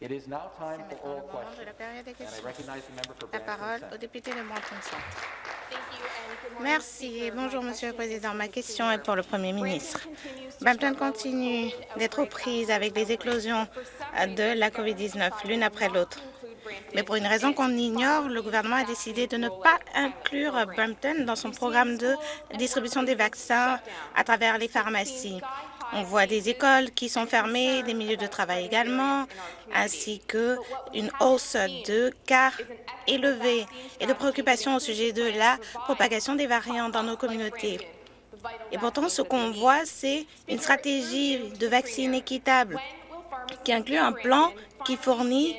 It is now C'est time maintenant le oral moment de questions. la période des And I questions. recognize the member for La Brampton parole Centre. au député de Brampton Centre. Merci et bonjour, Monsieur le Président. Ma question est pour le Premier ministre. Brampton continue d'être aux prises avec les éclosions de la COVID-19, l'une après l'autre. Mais pour une raison qu'on ignore, le gouvernement a décidé de ne pas inclure Brampton dans son programme de distribution des vaccins à travers les pharmacies. On voit des écoles qui sont fermées, des milieux de travail également, ainsi qu'une hausse de cas élevés et de préoccupations au sujet de la propagation des variants dans nos communautés. Et pourtant, ce qu'on voit, c'est une stratégie de vaccins équitable qui inclut un plan qui fournit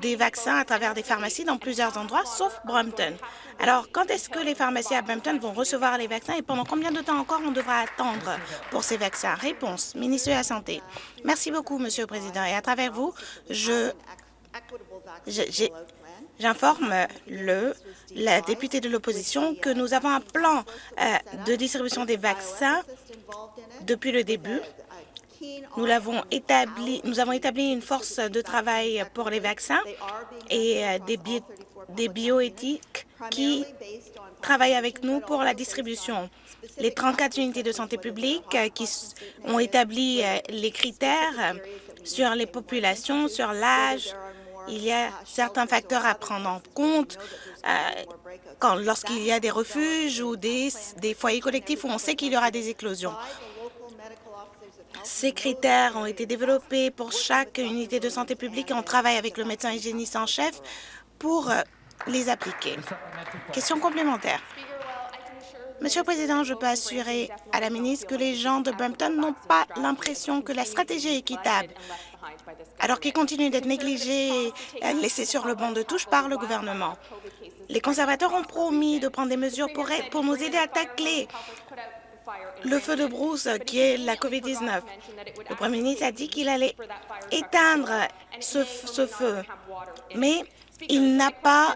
des vaccins à travers des pharmacies dans plusieurs endroits, sauf Brampton. Alors, quand est-ce que les pharmacies à Brampton vont recevoir les vaccins et pendant combien de temps encore on devra attendre pour ces vaccins? Réponse, ministre de la Santé. Merci beaucoup, Monsieur le Président. Et à travers vous, J'informe le, la députée de l'opposition que nous avons un plan euh, de distribution des vaccins depuis le début. Nous établi, nous avons établi une force de travail pour les vaccins et euh, des, bi- des bioéthiques qui travaillent avec nous pour la distribution. Les 34 unités de santé publique euh, qui ont établi euh, les critères sur les populations, sur l'âge. Il y a certains facteurs à prendre en compte lorsqu'il y a des refuges ou des foyers collectifs où on sait qu'il y aura des éclosions. Ces critères ont été développés pour chaque unité de santé publique et on travaille avec le médecin hygiéniste en chef pour euh, les appliquer. Question complémentaire. Monsieur le Président, je peux assurer à la ministre que les gens de Brampton n'ont pas l'impression que la stratégie est équitable, alors qu'ils continuent d'être négligés et laissés sur le banc de touche par le gouvernement. Les conservateurs ont promis de prendre des mesures pour, pour nous aider à tacler le feu de brousse qui est la COVID-19. Le Premier ministre a dit qu'il allait éteindre ce, feu, mais il n'a pas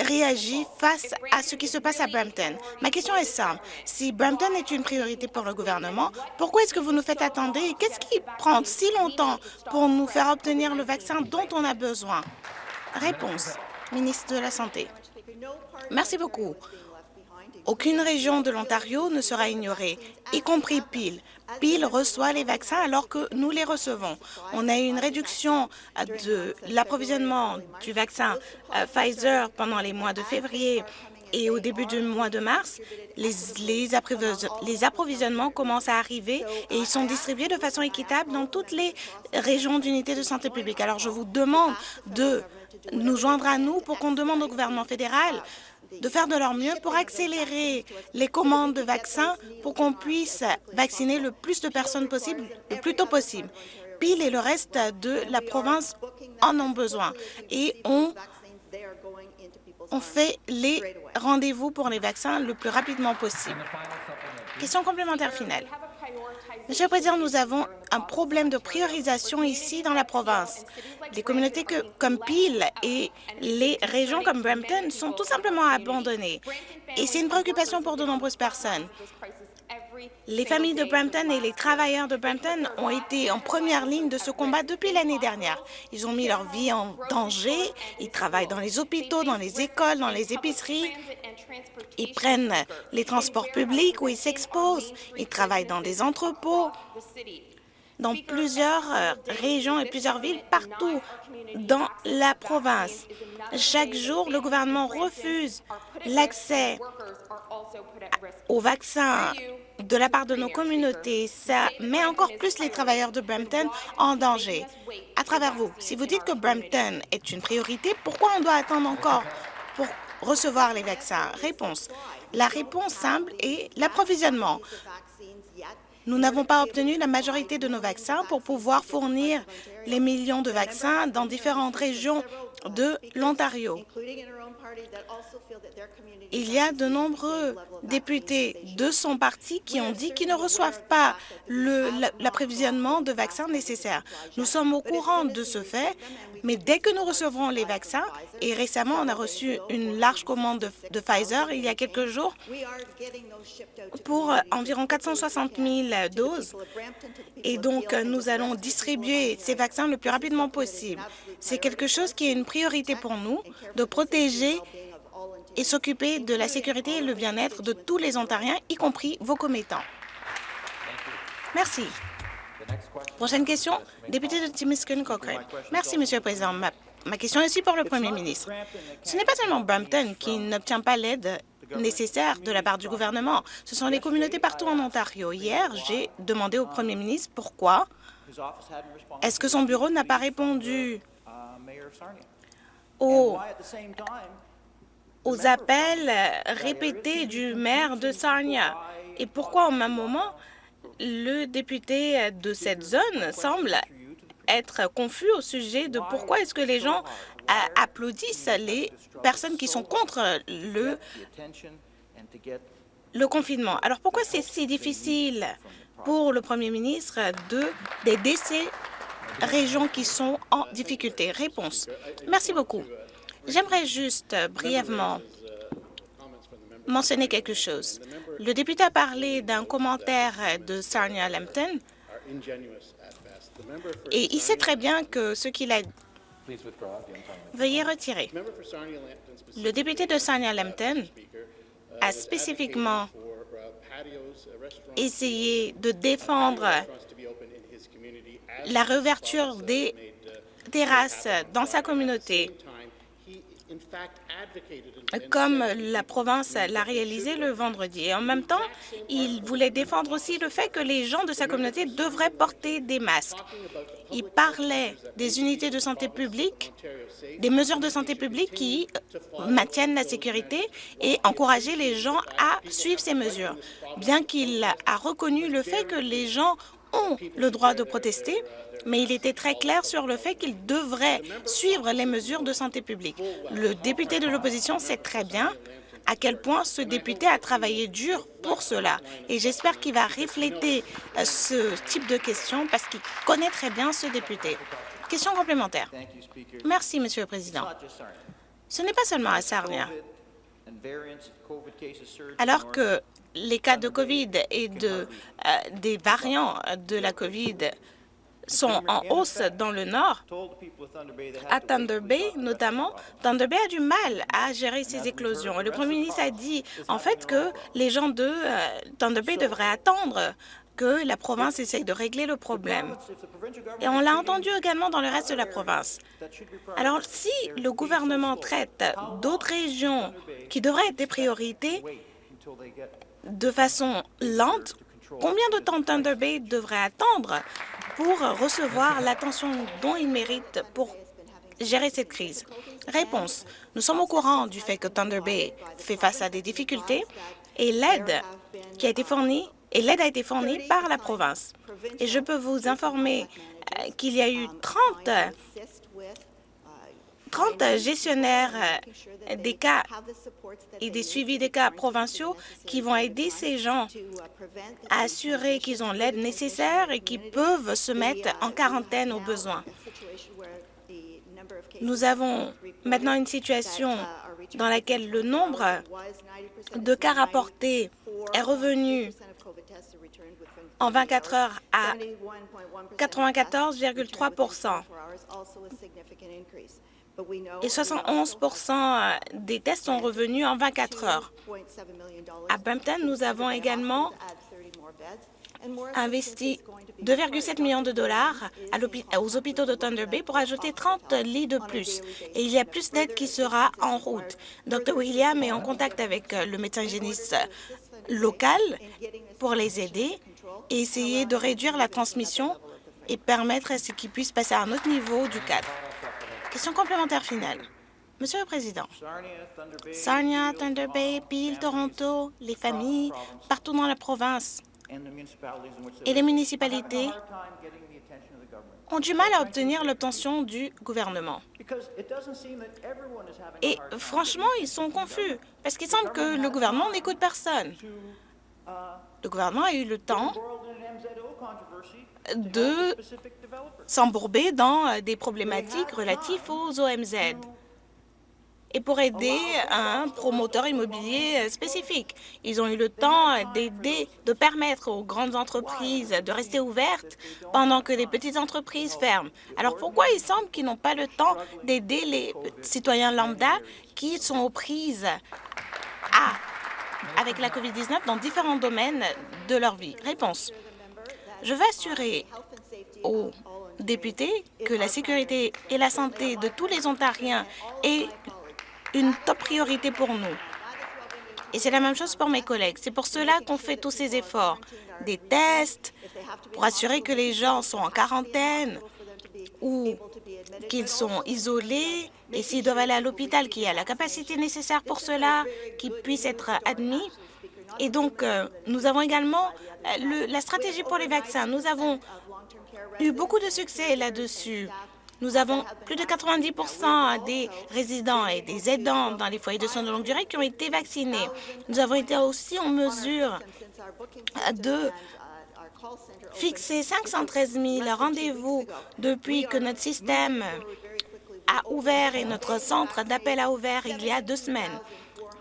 réagi face à ce qui se passe à Brampton. Ma question est simple. Si Brampton est une priorité pour le gouvernement, pourquoi est-ce que vous nous faites attendre et qu'est-ce qui prend si longtemps pour nous faire obtenir le vaccin dont on a besoin? Réponse, ministre de la Santé. Merci beaucoup. Aucune région de l'Ontario ne sera ignorée, y compris Peel. Peel reçoit les vaccins alors que nous les recevons. On a eu une réduction euh, de l'approvisionnement du vaccin euh, Pfizer pendant les mois de février et au début du mois de mars. Les, les, approvis- les approvisionnements commencent à arriver et ils sont distribués de façon équitable dans toutes les régions d'unité de santé publique. Alors, je vous demande de nous joindre à nous pour qu'on demande au gouvernement fédéral de faire de leur mieux pour accélérer les commandes de vaccins pour qu'on puisse vacciner le plus de personnes possible, le plus tôt possible. Peel et le reste de la province en ont besoin et on, on fait les rendez-vous pour les vaccins le plus rapidement possible. Question complémentaire finale. Monsieur le Président, nous avons un problème de priorisation ici dans la province. Les communautés comme Peel et les régions comme Brampton sont tout simplement abandonnées. Et c'est une préoccupation pour de nombreuses personnes. Les familles de Brampton et les travailleurs de Brampton ont été en première ligne de ce combat depuis l'année dernière. Ils ont mis leur vie en danger, ils travaillent dans les hôpitaux, dans les écoles, dans les épiceries, ils prennent les transports publics où ils s'exposent, ils travaillent dans des entrepôts, dans plusieurs euh, régions et plusieurs villes partout dans la province. Chaque jour, le gouvernement refuse l'accès aux vaccins de la part de nos communautés. Ça met encore plus les travailleurs de Brampton en danger. À travers vous, si vous dites que Brampton est une priorité, pourquoi on doit attendre encore pour recevoir les vaccins? Réponse. La réponse simple est l'approvisionnement. Nous n'avons pas obtenu la majorité de nos vaccins pour pouvoir fournir les millions de vaccins dans différentes régions de l'Ontario. Il y a de nombreux députés de son parti qui ont dit qu'ils ne reçoivent pas l'approvisionnement de vaccins nécessaires. Nous sommes au courant de ce fait, mais dès que nous recevrons les vaccins, et récemment on a reçu une large commande de, Pfizer il y a quelques jours pour environ 460 000 doses, et donc nous allons distribuer ces vaccins le plus rapidement possible. C'est quelque chose qui est une priorité pour nous, de protéger et s'occuper de la sécurité et le bien-être de tous les Ontariens, y compris vos commettants. Merci. Prochaine question, député de Timiskin Cochrane. Merci, Monsieur le Président. Ma, question est aussi pour le Premier ministre. Ce n'est pas seulement Brampton qui n'obtient pas l'aide nécessaire de la part du gouvernement. Ce sont les communautés partout en Ontario. Hier, j'ai demandé au Premier ministre pourquoi est-ce que son bureau n'a pas répondu aux, aux appels répétés du maire de Sarnia? Et pourquoi au même moment le député de cette zone semble être confus au sujet de pourquoi est-ce que les gens applaudissent les personnes qui sont contre le, confinement. Alors pourquoi c'est si difficile pour le Premier ministre d'aider ces régions qui sont en difficulté? Réponse. Merci beaucoup. J'aimerais juste brièvement mentionner quelque chose. Le député a parlé d'un commentaire de Sarnia Lambton et il sait très bien que ce qu'il a Veuillez retirer. Le député de Sarnia Lambton a spécifiquement essayé de défendre la réouverture des terrasses dans sa communauté comme la province l'a réalisé le vendredi. Et en même temps, il voulait défendre aussi le fait que les gens de sa communauté devraient porter des masques. Il parlait des unités de santé publique, des mesures de santé publique qui maintiennent la sécurité et encourager les gens à suivre ces mesures. Bien qu'il a reconnu le fait que les gens ont le droit de protester, mais il était très clair sur le fait qu'ils devraient suivre les mesures de santé publique. Le député de l'opposition sait très bien à quel point ce député a travaillé dur pour cela. Et j'espère qu'il va refléter euh, ce type de questions parce qu'il connaît très bien ce député. Question complémentaire. Merci, Monsieur le Président. Ce n'est pas seulement à Sarnia. Alors que les cas de COVID et de, euh, des variants de la COVID sont en hausse dans le nord. À Thunder Bay, notamment, Thunder Bay a du mal à gérer ces éclosions. Le premier ministre a dit, en fait, que les gens de euh, Thunder Bay devraient attendre que la province essaye de régler le problème. Et on l'a entendu également dans le reste de la province. Alors, si le gouvernement traite d'autres régions qui devraient être des priorités de façon lente, combien de temps Thunder Bay devrait attendre pour recevoir l'attention dont il mérite pour gérer cette crise? Réponse. Nous sommes au courant du fait que Thunder Bay fait face à des difficultés et l'aide qui a été fournie et l'aide a été fournie par la province. Et je peux vous informer euh, qu'il y a eu 30 30 gestionnaires euh, des cas et des suivis des cas provinciaux qui vont aider ces gens à assurer qu'ils ont l'aide nécessaire et qu'ils peuvent se mettre en quarantaine au besoin. Nous avons maintenant une situation dans laquelle le nombre de cas rapportés est revenu en 24 heures à 94,3 et 71 des tests sont revenus en 24 heures. À Brampton, nous avons également investi 2,7 millions de dollars aux hôpitaux de Thunder Bay pour ajouter 30 lits de plus. Et il y a plus d'aide qui sera en route. Dr. William est en contact avec le médecin hygiéniste local pour les aider et essayer de réduire la transmission et permettre à ce qu'ils puissent passer à un autre niveau du cadre. Question complémentaire finale. Monsieur le Président, Sarnia, Thunder Bay, Peel, Toronto, les familles, partout dans la province et les municipalités ont du mal à obtenir l'obtention du gouvernement. Et franchement, ils sont confus, parce qu'il semble que le gouvernement n'écoute personne. Le gouvernement a eu le temps de s'embourber dans des problématiques relatives aux OMZ et pour aider un promoteur immobilier spécifique. Ils ont eu le temps d'aider, de permettre aux grandes entreprises de rester ouvertes pendant que les petites entreprises ferment. Alors pourquoi il semble qu'ils n'ont pas le temps d'aider les citoyens lambda qui sont aux prises à, avec la COVID-19 dans différents domaines de leur vie? Réponse. Je veux assurer aux députés que la sécurité et la santé de tous les Ontariens est une top priorité pour nous. Et c'est la même chose pour mes collègues. C'est pour cela qu'on fait tous ces efforts. Des tests pour assurer que les gens sont en quarantaine ou qu'ils sont isolés et s'ils doivent aller à l'hôpital, qu'il y a la capacité nécessaire pour cela, qu'ils puissent être admis. Et donc, euh, nous avons également euh, la stratégie pour les vaccins. Nous avons eu beaucoup de succès là-dessus. Nous avons plus de 90% des résidents et des aidants dans les foyers de soins de longue durée qui ont été vaccinés. Nous avons été aussi en mesure de fixer 513 000 rendez-vous depuis que notre système a ouvert et notre centre d'appel a ouvert il y a deux semaines.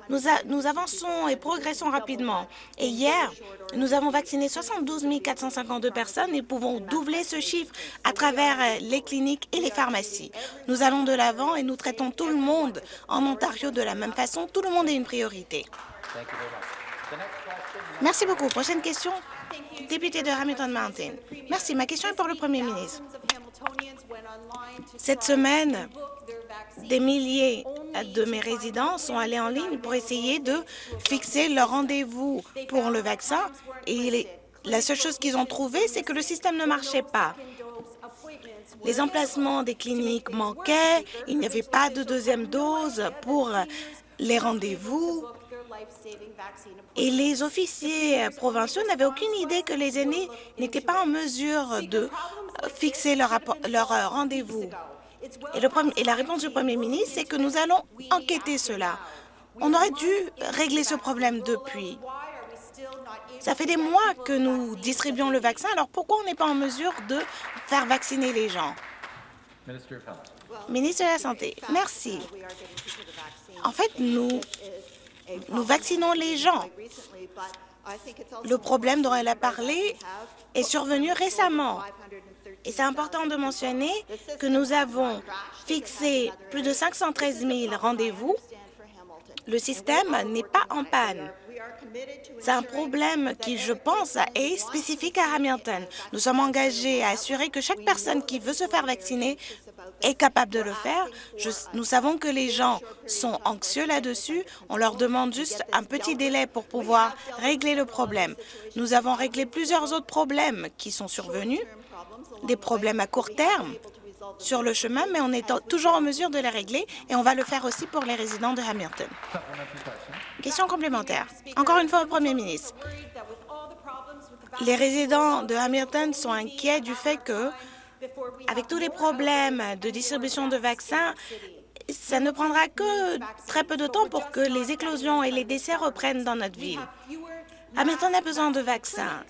Nous, avançons et progressons rapidement. Et hier, nous avons vacciné 72 452 personnes et pouvons doubler ce chiffre à travers euh, les cliniques et les pharmacies. Nous allons de l'avant et nous traitons tout le monde en Ontario de la même façon. Tout le monde est une priorité. Merci beaucoup. Prochaine question, député de Hamilton Mountain. Merci. Ma question est pour le Premier ministre. Cette semaine, des milliers de mes résidents sont allés en ligne pour essayer de fixer leur rendez-vous pour le vaccin et la seule chose qu'ils ont trouvé, c'est que le système ne marchait pas. Les emplacements des cliniques manquaient, il n'y avait pas de deuxième dose pour les rendez-vous et les officiers provinciaux n'avaient aucune idée que les aînés n'étaient pas en mesure de fixer leur, leur rendez-vous. Et, la réponse du Premier ministre, c'est que nous allons enquêter cela. On aurait dû régler ce problème depuis. Ça fait des mois que nous distribuons le vaccin, alors pourquoi on n'est pas en mesure de faire vacciner les gens? Ministre de la Santé, merci. En fait, nous, nous vaccinons les gens. Le problème dont elle a parlé est survenu récemment. Et c'est important de mentionner que nous avons fixé plus de 513 000 rendez-vous. Le système n'est pas en panne. C'est un problème qui, je pense, est spécifique à Hamilton. Nous sommes engagés à assurer que chaque personne qui veut se faire vacciner est capable de le faire. nous savons que les gens sont anxieux là-dessus. On leur demande juste un petit délai pour pouvoir régler le problème. Nous avons réglé plusieurs autres problèmes qui sont survenus des problèmes à court terme sur le chemin, mais on est toujours en mesure de les régler et on va le faire aussi pour les résidents de Hamilton. Question complémentaire. Encore une fois au Premier ministre. Les résidents de Hamilton sont inquiets du fait que, avec tous les problèmes de distribution de vaccins, ça ne prendra que très peu de temps pour que les éclosions et les décès reprennent dans notre ville. Hamilton a besoin de vaccins.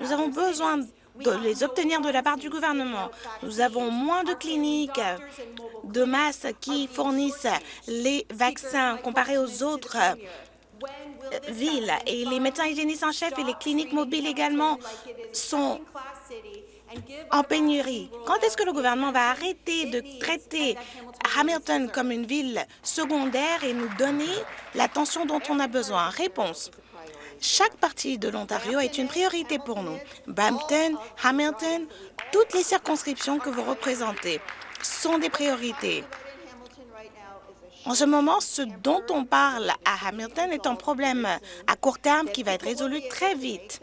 Nous avons besoin de les obtenir de la part du gouvernement. Nous avons moins de cliniques de masse qui fournissent les vaccins comparés aux autres euh, villes. Et les médecins hygiénistes en chef et les cliniques mobiles également sont en pénurie. Quand est-ce que le gouvernement va arrêter de traiter Hamilton comme une ville secondaire et nous donner l'attention dont on a besoin? Réponse. Chaque partie de l'Ontario est une priorité pour nous. Brampton, Hamilton, toutes les circonscriptions que vous représentez sont des priorités. En ce moment, ce dont on parle à Hamilton est un problème à court terme qui va être résolu très vite.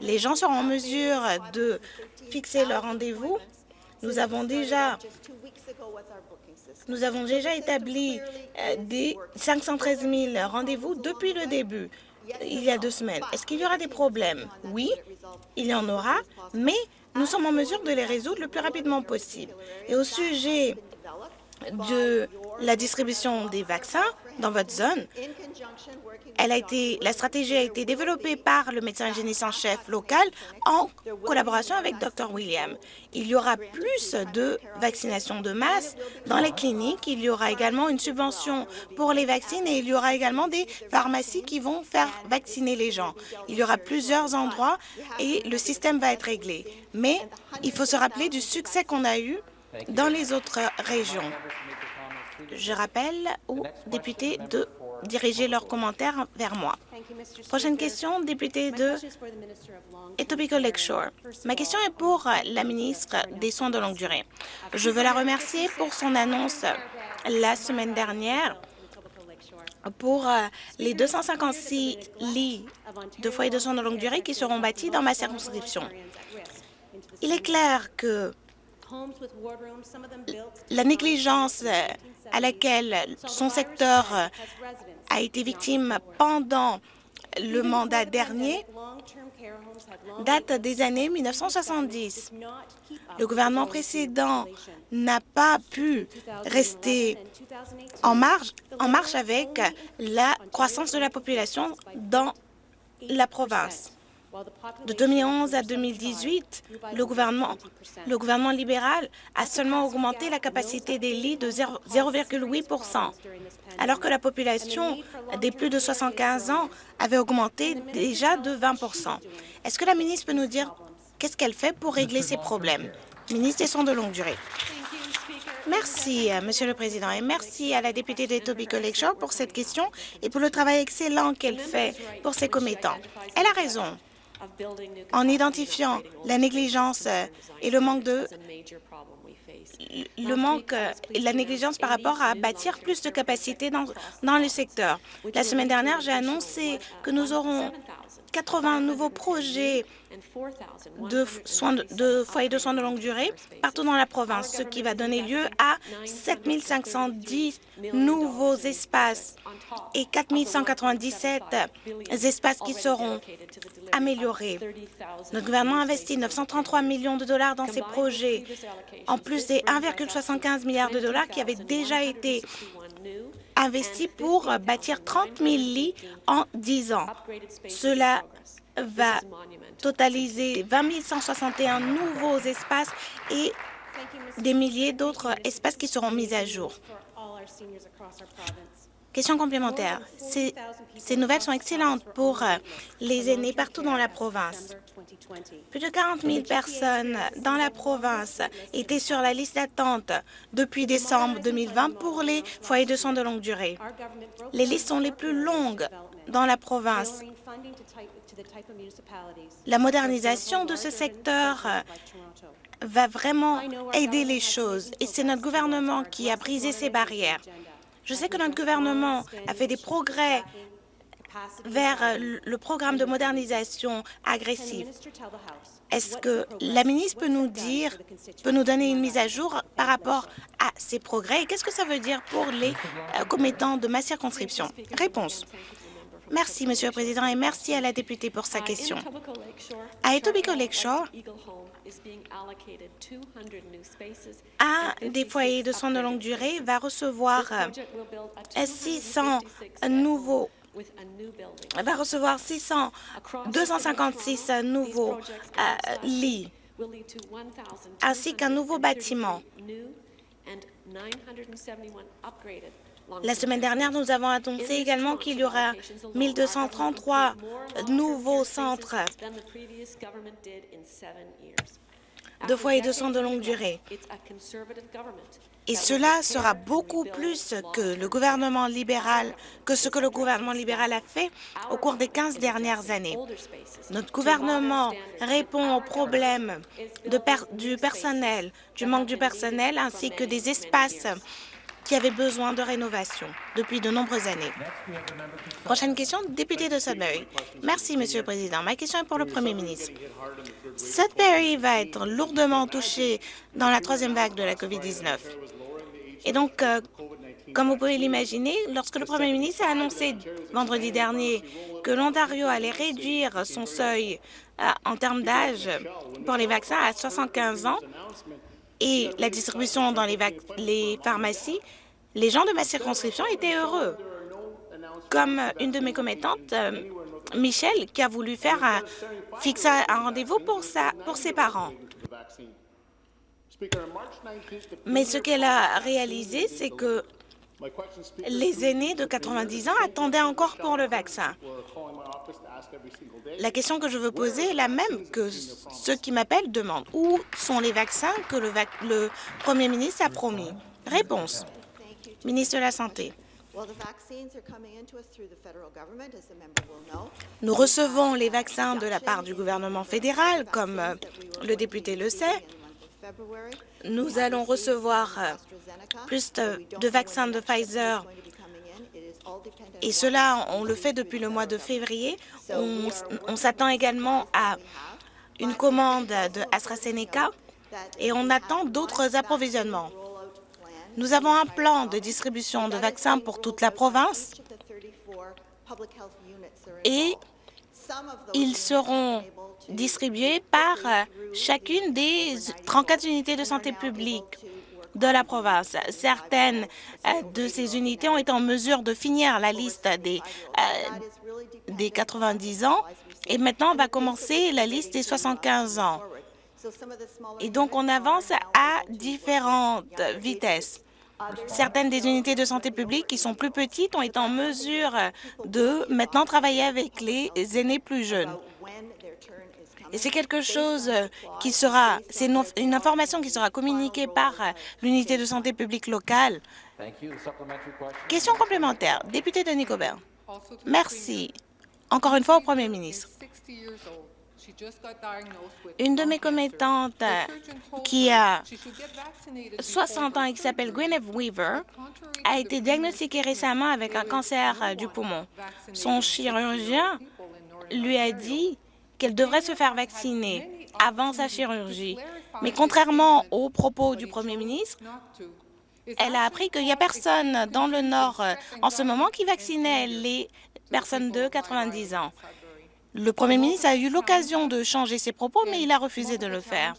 Les gens seront en mesure de fixer leur rendez-vous. Nous avons déjà nous avons déjà établi euh, des 513 000 rendez-vous depuis le début il y a deux semaines. Est-ce qu'il y aura des problèmes? Oui, il y en aura, mais nous sommes en mesure de les résoudre le plus rapidement possible. Et au sujet de la distribution des vaccins dans votre zone. La stratégie a été développée par le médecin hygiéniste en chef local en collaboration avec Dr. William. Il y aura plus de vaccinations de masse dans les cliniques. Il y aura également une subvention pour les vaccins et il y aura également des pharmacies qui vont faire vacciner les gens. Il y aura plusieurs endroits et le système va être réglé. Mais il faut se rappeler du succès qu'on a eu dans les autres régions. Je rappelle aux députés de diriger leurs commentaires vers moi. Prochaine question, député de Etobicoke Lakeshore. Ma question est pour la ministre des Soins de longue durée. Je veux la remercier pour son annonce la semaine dernière pour les 256 lits de foyers de soins de longue durée qui seront bâtis dans ma circonscription. Il est clair que la négligence à laquelle son secteur a été victime pendant le mandat dernier date des années 1970. Le gouvernement précédent n'a pas pu rester en marche, en marche avec la croissance de la population dans la province. De 2011 à 2018, le gouvernement, le gouvernement libéral a seulement augmenté la capacité des lits de 0,8% alors que la population des plus de 75 ans avait augmenté déjà de 20 Est-ce que la ministre peut nous dire qu'est-ce qu'elle fait pour régler ces problèmes? Ministre des Soins de longue durée. Merci, Monsieur le Président, et merci à la députée de Etobicoke Lakeshore pour cette question et pour le travail excellent qu'elle fait pour ses commettants. Elle a raison en identifiant la négligence et le manque de le manque et la négligence par rapport à bâtir plus de capacités dans, dans le secteur. La semaine dernière, j'ai annoncé que nous aurons 80 nouveaux projets de, soins de, foyers de soins de longue durée partout dans la province, ce qui va donner lieu à 7 510 nouveaux espaces et 4 197 espaces qui seront améliorés. Notre gouvernement a investi 933 millions de dollars dans ces projets, en plus des 1,75 milliards de dollars qui avaient déjà été investis pour bâtir 30 000 lits en 10 ans. Cela va totaliser 20 161 nouveaux espaces et des milliers d'autres espaces qui seront mis à jour. Question complémentaire. Ces, nouvelles sont excellentes pour euh, les aînés partout dans la province. Plus de 40 000 personnes dans la province étaient sur la liste d'attente depuis décembre 2020 pour les foyers de soins de longue durée. Les listes sont les plus longues dans la province. La modernisation de ce secteur euh, va vraiment aider les choses et c'est notre gouvernement qui a brisé ces barrières. Je sais que notre gouvernement a fait des progrès vers le programme de modernisation agressif. Est-ce que la ministre peut nous dire, peut nous donner une mise à jour par rapport à ces progrès? Et qu'est-ce que ça veut dire pour les euh, commettants de ma circonscription? Réponse. Merci, Monsieur le Président, et merci à la députée pour sa question. À Etobicoke Lakeshore, un des foyers de soins de longue durée va recevoir 600 nouveaux va recevoir 600, 256 nouveaux euh, lits, ainsi qu'un nouveau bâtiment. La semaine dernière, nous avons annoncé également qu'il y aura 1233 nouveaux centres de foyers de soins de longue durée. Et cela sera beaucoup plus que le gouvernement libéral, que ce que le gouvernement libéral a fait au cours des 15 dernières années. Notre gouvernement répond aux problèmes du personnel, du manque du personnel, ainsi que des espaces qui avaient besoin de rénovation depuis de nombreuses années. Prochaine question, député de Sudbury. Merci, Monsieur le Président. Ma question est pour le Premier ministre. Sudbury va être lourdement touché dans la troisième vague de la COVID-19. Et donc, euh, comme vous pouvez l'imaginer, lorsque le Premier ministre a annoncé vendredi dernier que l'Ontario allait réduire son seuil euh, en termes d'âge pour les vaccins à 75 ans, et la distribution dans les, pharmacies, les gens de ma circonscription étaient heureux. Comme une de mes commettantes, euh, Michel, qui a voulu faire fixer un rendez-vous pour, pour ses parents. Mais ce qu'elle a réalisé, c'est que les aînés de 90 ans attendaient encore pour le vaccin. La question que je veux poser est la même que ceux qui m'appellent demandent. Où sont les vaccins que le, le Premier ministre a promis? Réponse. Ministre de la Santé. Nous recevons les vaccins de la part du gouvernement fédéral, comme euh, le député le sait. Nous allons recevoir euh, plus de, vaccins de Pfizer et cela, on le fait depuis le mois de février. On, s'attend également à une commande de AstraZeneca et on attend d'autres approvisionnements. Nous avons un plan de distribution de vaccins pour toute la province et ils seront distribués par chacune des 34 unités de santé publique de la province. Certaines euh, de ces unités ont été en mesure de finir la liste des, euh, des 90 ans et maintenant on va commencer la liste des 75 ans. Et donc, on avance à différentes vitesses. Certaines des unités de santé publique qui sont plus petites ont été en mesure de maintenant travailler avec les aînés plus jeunes. Et c'est quelque chose qui sera, c'est une, information qui sera communiquée par l'unité de santé publique locale. Question complémentaire. Député de Nicobert. Merci. Encore une fois au Premier ministre. Une de mes commettantes euh, qui a 60 ans et qui s'appelle Gwyneth Weaver a été diagnostiquée récemment avec un cancer du poumon. Son chirurgien lui a dit qu'elle devrait se faire vacciner avant sa chirurgie. Mais contrairement aux propos du Premier ministre, elle a appris qu'il n'y a personne dans le Nord euh, en ce moment qui vaccinait les personnes de 90 ans? Le Premier ministre a eu l'occasion de changer ses propos, mais il a refusé de le faire.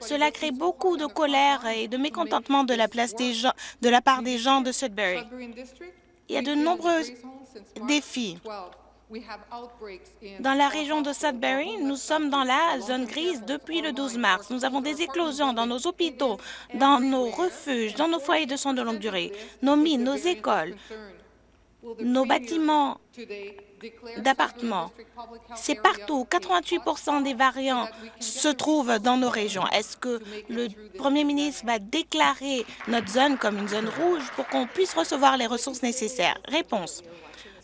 Cela crée beaucoup de colère et de mécontentement de la, part des gens de Sudbury. Il y a de nombreux défis. Dans la région de Sudbury, nous sommes dans la zone grise depuis le 12 mars. Nous avons des éclosions dans nos hôpitaux, dans nos refuges, dans nos foyers de soins de longue durée, nos mines, nos écoles, nos bâtiments d'appartements. C'est partout. 88% des variants se trouvent dans nos régions. Est-ce que le premier ministre va déclarer notre zone comme une zone rouge pour qu'on puisse recevoir les ressources nécessaires? Réponse.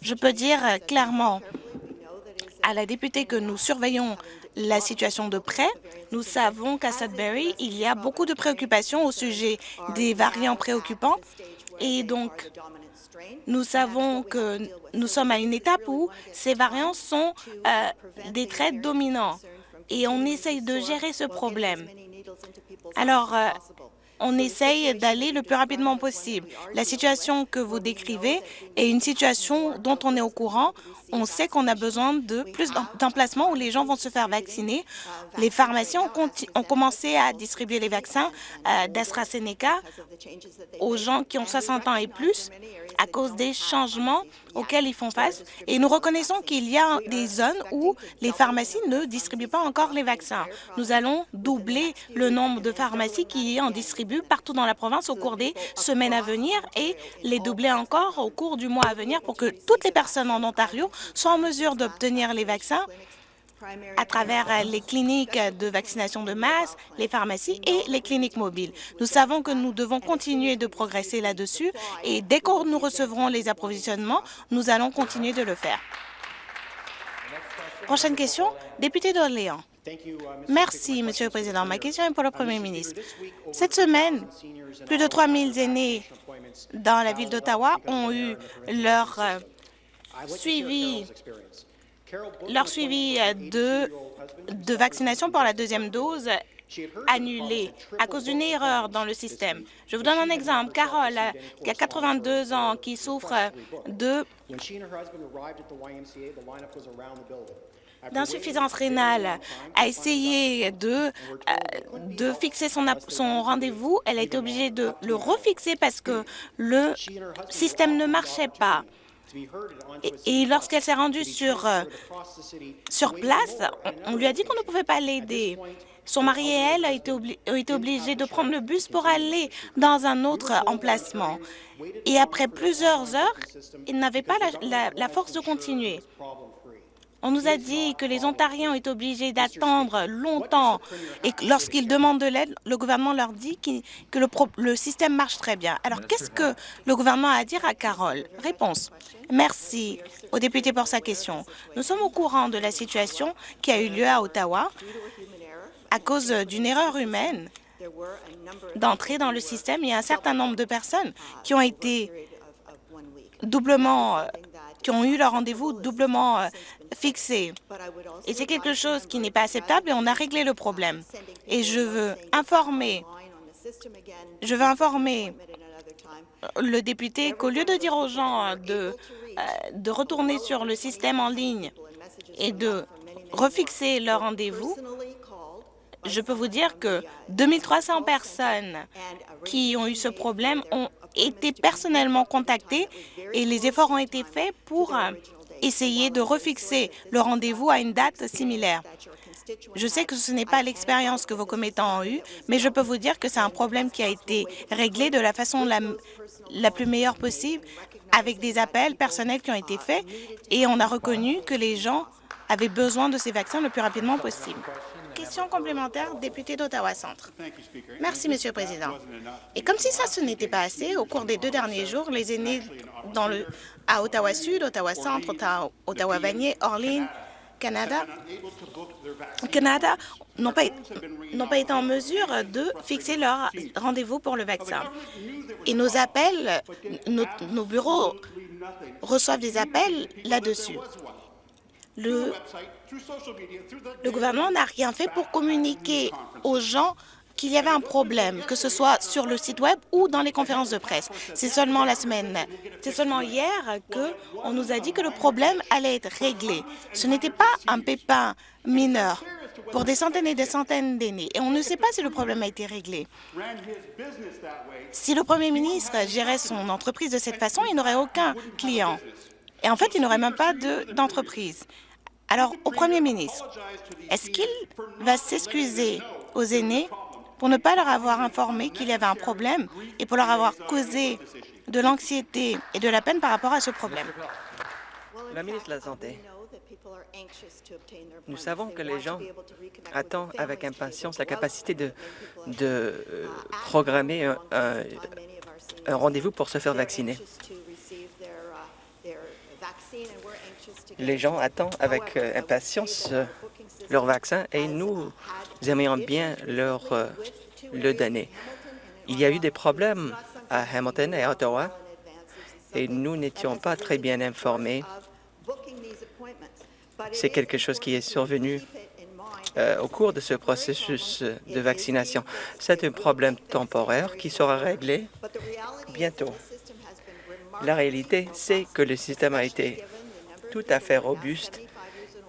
Je peux dire clairement à la députée que nous surveillons la situation de près. Nous savons qu'à Sudbury, il y a beaucoup de préoccupations au sujet des variants préoccupants et donc nous savons que nous sommes à une étape où ces variants sont euh, des traits dominants et on essaye de gérer ce problème. Alors, euh, on essaye d'aller le plus rapidement possible. La situation que vous décrivez est une situation dont on est au courant. On sait qu'on a besoin de plus d'emplacements où les gens vont se faire vacciner. Les pharmacies ont, commencé à distribuer les vaccins euh, d'AstraZeneca aux gens qui ont 60 ans et plus à cause des changements auxquels ils font face. Et nous reconnaissons qu'il y a des zones où les pharmacies ne distribuent pas encore les vaccins. Nous allons doubler le nombre de pharmacies qui en distribuent partout dans la province au cours des semaines à venir et les doubler encore au cours du mois à venir pour que toutes les personnes en Ontario soient en mesure d'obtenir les vaccins à travers les cliniques de vaccination de masse, les pharmacies et les cliniques mobiles. Nous savons que nous devons continuer de progresser là-dessus et dès que nous recevrons les approvisionnements, nous allons continuer de le faire. Prochaine question, député d'Orléans. Merci, Monsieur le Président. Ma question est pour le Premier ministre. Cette semaine, plus de 3 000 aînés dans la ville d'Ottawa ont eu leur euh, suivi leur suivi euh, de, vaccination pour la deuxième dose annulé à cause d'une erreur dans le système. Je vous donne un exemple. Carole, qui a 82 ans, qui souffre de d'insuffisance rénale a essayé de, euh, fixer son rendez-vous. Elle a été obligée de le refixer parce que le système ne marchait pas. Et, lorsqu'elle s'est rendue sur, euh, sur place, on, lui a dit qu'on ne pouvait pas l'aider. Son mari et elle ont été, été, obligés de prendre le bus pour aller dans un autre emplacement. Et après plusieurs heures, ils n'avaient pas la force de continuer. On nous a dit que les Ontariens ont été obligés d'attendre longtemps et lorsqu'ils demandent de l'aide, le gouvernement leur dit que le, système marche très bien. Alors, qu'est-ce que le gouvernement a à dire à Carole? Réponse. Merci au député pour sa question. Nous sommes au courant de la situation qui a eu lieu à Ottawa à cause d'une erreur humaine d'entrer dans le système. Il y a un certain nombre de personnes qui ont été doublement qui ont eu leur rendez-vous doublement euh, fixé. Et c'est quelque chose qui n'est pas acceptable et on a réglé le problème. Et je veux informer, le député qu'au lieu de dire aux gens de, euh, de retourner sur le système en ligne et de refixer leur rendez-vous, je peux vous dire que 2300 personnes qui ont eu ce problème ont été personnellement contactées et les efforts ont été faits pour euh, essayer de refixer le rendez-vous à une date similaire. Je sais que ce n'est pas l'expérience que vos commettants ont eue, mais je peux vous dire que c'est un problème qui a été réglé de la façon la, plus meilleure possible, avec des appels personnels qui ont été faits, et on a reconnu que les gens avaient besoin de ces vaccins le plus rapidement possible. Question complémentaire, député d'Ottawa Centre. Merci, Monsieur le Président. Et comme si ça, ce n'était pas assez, au cours des deux derniers jours, les aînés dans le, à Ottawa-Sud, Ottawa-Centre, Ottawa-Vanier, Orléans, Canada, Canada n'ont pas, pas, été en mesure de fixer leur rendez-vous pour le vaccin. Et nos appels, nos bureaux reçoivent des appels là-dessus. Le, le gouvernement n'a rien fait pour communiquer aux gens qu'il y avait un problème, que ce soit sur le site Web ou dans les conférences de presse. C'est seulement la semaine, c'est seulement hier qu'on nous a dit que le problème allait être réglé. Ce n'était pas un pépin mineur pour des centaines et des centaines d'aînés. Et on ne sait pas si le problème a été réglé. Si le Premier ministre gérait son entreprise de cette façon, il n'aurait aucun client. Et en fait, il n'aurait même pas d'entreprise. Alors, au Premier ministre, est-ce qu'il va s'excuser aux aînés pour ne pas leur avoir informé qu'il y avait un problème et pour leur avoir causé de l'anxiété et de la peine par rapport à ce problème? La ministre de la Santé, nous savons que les gens attendent avec impatience la capacité de, euh, programmer un rendez-vous pour se faire vacciner. Les gens attendent avec euh, impatience euh, leur vaccin et nous aimerions bien leur euh, le donner. Il y a eu des problèmes à Hamilton et à Ottawa et nous n'étions pas très bien informés. C'est quelque chose qui est survenu au cours de ce processus de vaccination. C'est un problème temporaire qui sera réglé bientôt. La réalité, c'est que le système a été tout à fait robuste,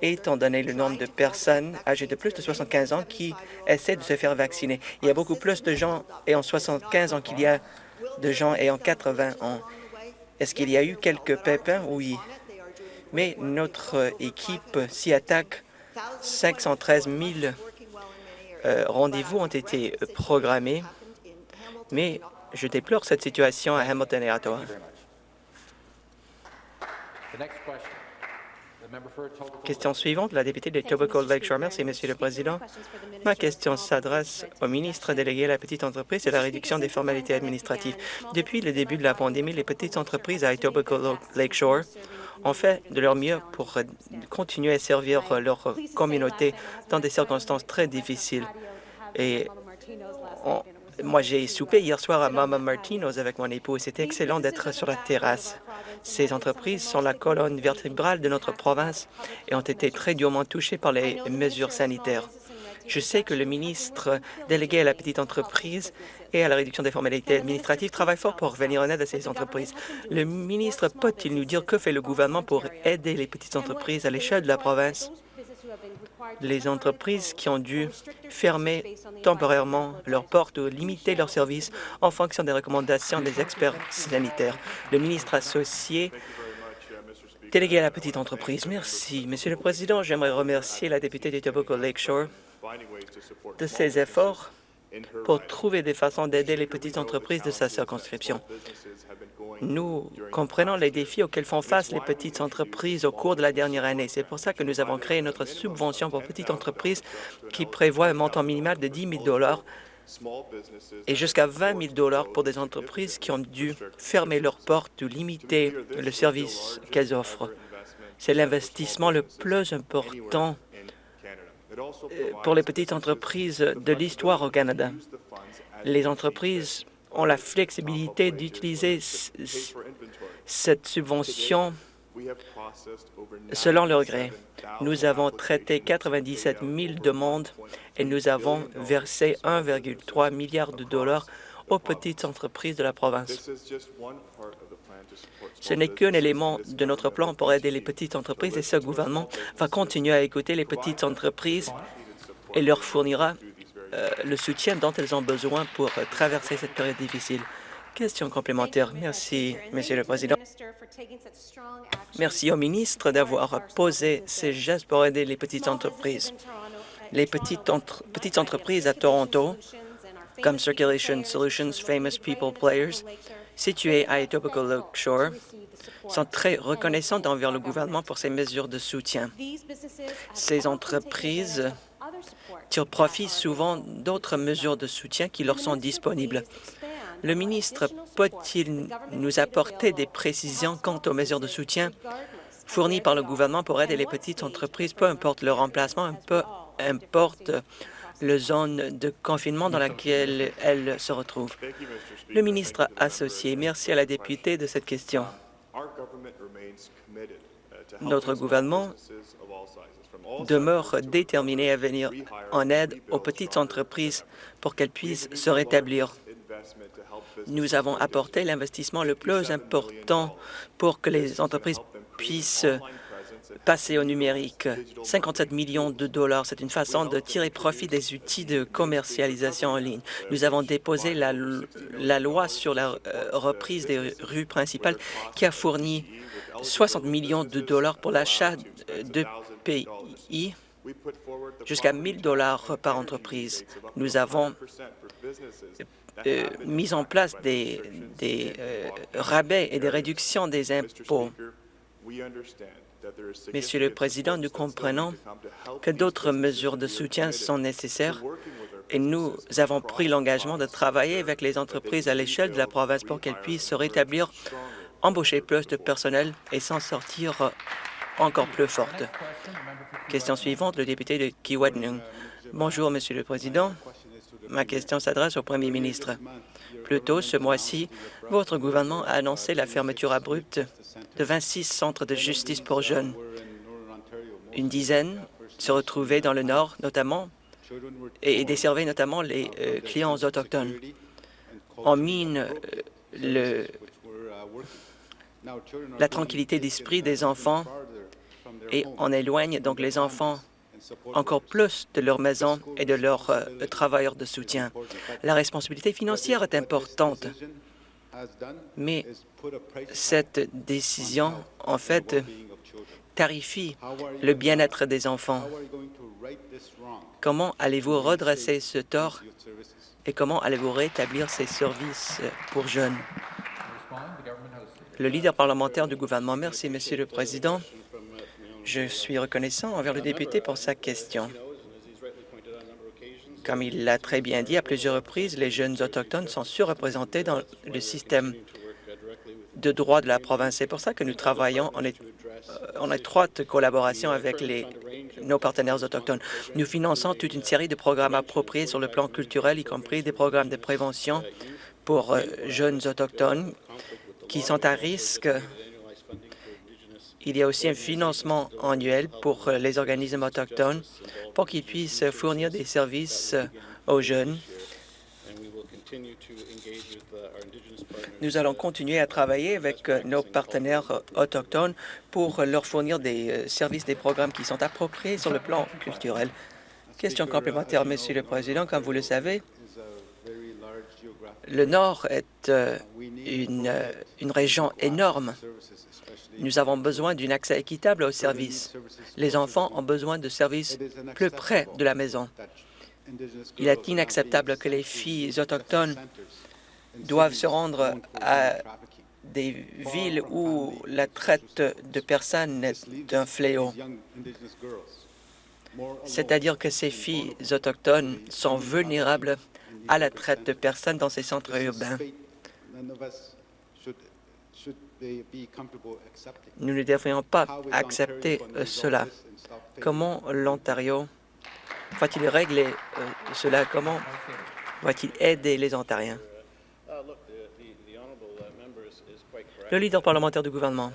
étant donné le nombre de personnes âgées de plus de 75 ans qui essaient de se faire vacciner. Il y a beaucoup plus de gens ayant 75 ans qu'il y a de gens ayant 80 ans. Est-ce qu'il y a eu quelques pépins? Oui. Mais notre équipe s'y attaque. 513 000 euh, rendez-vous ont été programmés, mais je déplore cette situation à Hamilton et à Ottawa. Question suivante, la députée de Tobacco Lakeshore. Merci, Monsieur le Président. Ma question s'adresse au ministre délégué à la petite entreprise et la réduction des formalités administratives. Depuis le début de la pandémie, les petites entreprises à Etobicoke Lakeshore ont fait de leur mieux pour continuer à servir leur communauté dans des circonstances très difficiles. Et moi, j'ai soupé hier soir à Mama Martino's avec mon époux. C'était excellent d'être sur la terrasse. Ces entreprises sont la colonne vertébrale de notre province et ont été très durement touchées par les mesures sanitaires. Je sais que le ministre délégué à la petite entreprise et à la réduction des formalités administratives travaille fort pour venir en aide à ces entreprises. Le ministre peut-il nous dire que fait le gouvernement pour aider les petites entreprises à l'échelle de la province? Les entreprises qui ont dû fermer temporairement leurs portes ou limiter leurs services en fonction des recommandations des experts sanitaires. Le ministre associé délégué à la petite entreprise. Merci. Monsieur le Président, j'aimerais remercier la députée de Tobacco Lakeshore de ses efforts pour trouver des façons d'aider les petites entreprises de sa circonscription. Nous comprenons les défis auxquels font face les petites entreprises au cours de la dernière année. C'est pour ça que nous avons créé notre subvention pour petites entreprises qui prévoit un montant minimal de 10 000 et jusqu'à 20 000 pour des entreprises qui ont dû fermer leurs portes ou limiter le service qu'elles offrent. C'est l'investissement le plus important pour les petites entreprises de l'histoire au Canada. Les entreprises ont la flexibilité d'utiliser cette subvention selon leur gré. Nous avons traité 97 000 demandes et nous avons versé 1,3 milliard de dollars aux petites entreprises de la province. Ce n'est qu'un élément de notre plan pour aider les petites entreprises et ce gouvernement va continuer à écouter les petites entreprises et leur fournira euh, le soutien dont elles ont besoin pour traverser cette période difficile. Question complémentaire. Merci, Monsieur le Président. Merci au ministre d'avoir posé ces gestes pour aider les petites entreprises. Les petites, petites entreprises à Toronto, comme Circulation Solutions, Famous People Players, situées à Etobicoke Lakeshore, sont très reconnaissantes envers le gouvernement pour ces mesures de soutien. Ces entreprises tirent profit souvent d'autres mesures de soutien qui leur sont disponibles. Le ministre peut-il nous apporter des précisions quant aux mesures de soutien fournies par le gouvernement pour aider les petites entreprises, peu importe leur emplacement, peu importe la zone de confinement dans laquelle elles se retrouvent. Le ministre associé, merci à la députée de cette question. Notre gouvernement demeure déterminé à venir en aide aux petites entreprises pour qu'elles puissent se rétablir. Nous avons apporté l'investissement le plus important pour que les entreprises puissent passer au numérique. 57 millions de dollars, c'est une façon de tirer profit des outils de commercialisation en ligne. Nous avons déposé la, loi sur la euh, reprise des rues principales qui a fourni 60 millions de dollars pour l'achat de pays jusqu'à 1 000 dollars par entreprise. Nous avons euh, mis en place des, euh, rabais et des réductions des impôts. Monsieur le Président, nous comprenons que d'autres mesures de soutien sont nécessaires et nous avons pris l'engagement de travailler avec les entreprises à l'échelle de la province pour qu'elles puissent se rétablir, embaucher plus de personnel et s'en sortir encore plus fortes. Question suivante, le député de Kiwadnung. Bonjour, Monsieur le Président. Ma question s'adresse au Premier ministre. Ce mois-ci, votre gouvernement a annoncé la fermeture abrupte de 26 centres de justice pour jeunes. Une dizaine se retrouvaient dans le Nord, notamment, et desservaient notamment les euh, clients autochtones. On mine euh, la tranquillité d'esprit des enfants et on éloigne donc les enfants encore plus de leur maison et de leurs euh, travailleurs de soutien. La responsabilité financière est importante, mais cette décision, en fait, tarifie le bien-être des enfants. Comment allez-vous redresser ce tort et comment allez-vous rétablir ces services pour jeunes? Le leader parlementaire du gouvernement. Merci, Monsieur le Président. Je suis reconnaissant envers le député pour sa question. Comme il l'a très bien dit à plusieurs reprises, les jeunes autochtones sont surreprésentés dans le système de droit de la province. C'est pour ça que nous travaillons en, étroite collaboration avec nos partenaires autochtones. Nous finançons toute une série de programmes appropriés sur le plan culturel, y compris des programmes de prévention pour euh, jeunes autochtones qui sont à risque il y a aussi un financement annuel pour euh, les organismes autochtones pour qu'ils puissent fournir des services euh, aux jeunes. Nous allons continuer à travailler avec euh, nos partenaires autochtones pour leur fournir des services, des programmes qui sont appropriés sur le plan culturel. Question complémentaire, Monsieur le Président. Comme vous le savez, le Nord est une région énorme. Nous avons besoin d'un accès équitable aux services. Les enfants ont besoin de services plus près de la maison. Il est inacceptable que les filles autochtones doivent se rendre à des villes où la traite de personnes est un fléau. C'est-à-dire que ces filles autochtones sont vulnérables à la traite de personnes dans ces centres urbains. Nous ne devrions pas accepter cela. Comment l'Ontario va-t-il régler euh, cela? Comment va-t-il aider les Ontariens? Le leader parlementaire du gouvernement.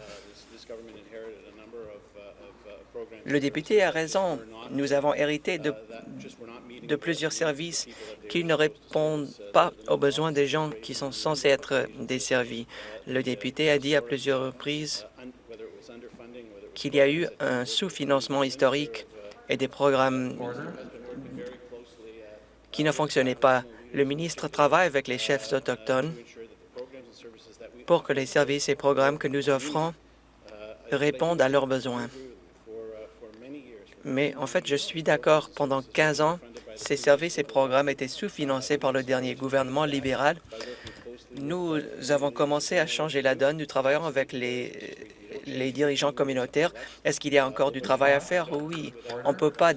Le député a raison. Nous avons hérité de, plusieurs services qui ne répondent pas aux besoins des gens qui sont censés être desservis. Le député a dit à plusieurs reprises qu'il y a eu un sous-financement historique et des programmes qui ne fonctionnaient pas. Le ministre travaille avec les chefs autochtones pour que les services et programmes que nous offrons répondent à leurs besoins. Mais en fait, je suis d'accord. Pendant 15 ans, ces services et programmes étaient sous-financés par le dernier gouvernement libéral. Nous avons commencé à changer la donne. Nous travaillons avec les, les dirigeants communautaires. Est-ce qu'il y a encore du travail à faire? Oui. On ne peut pas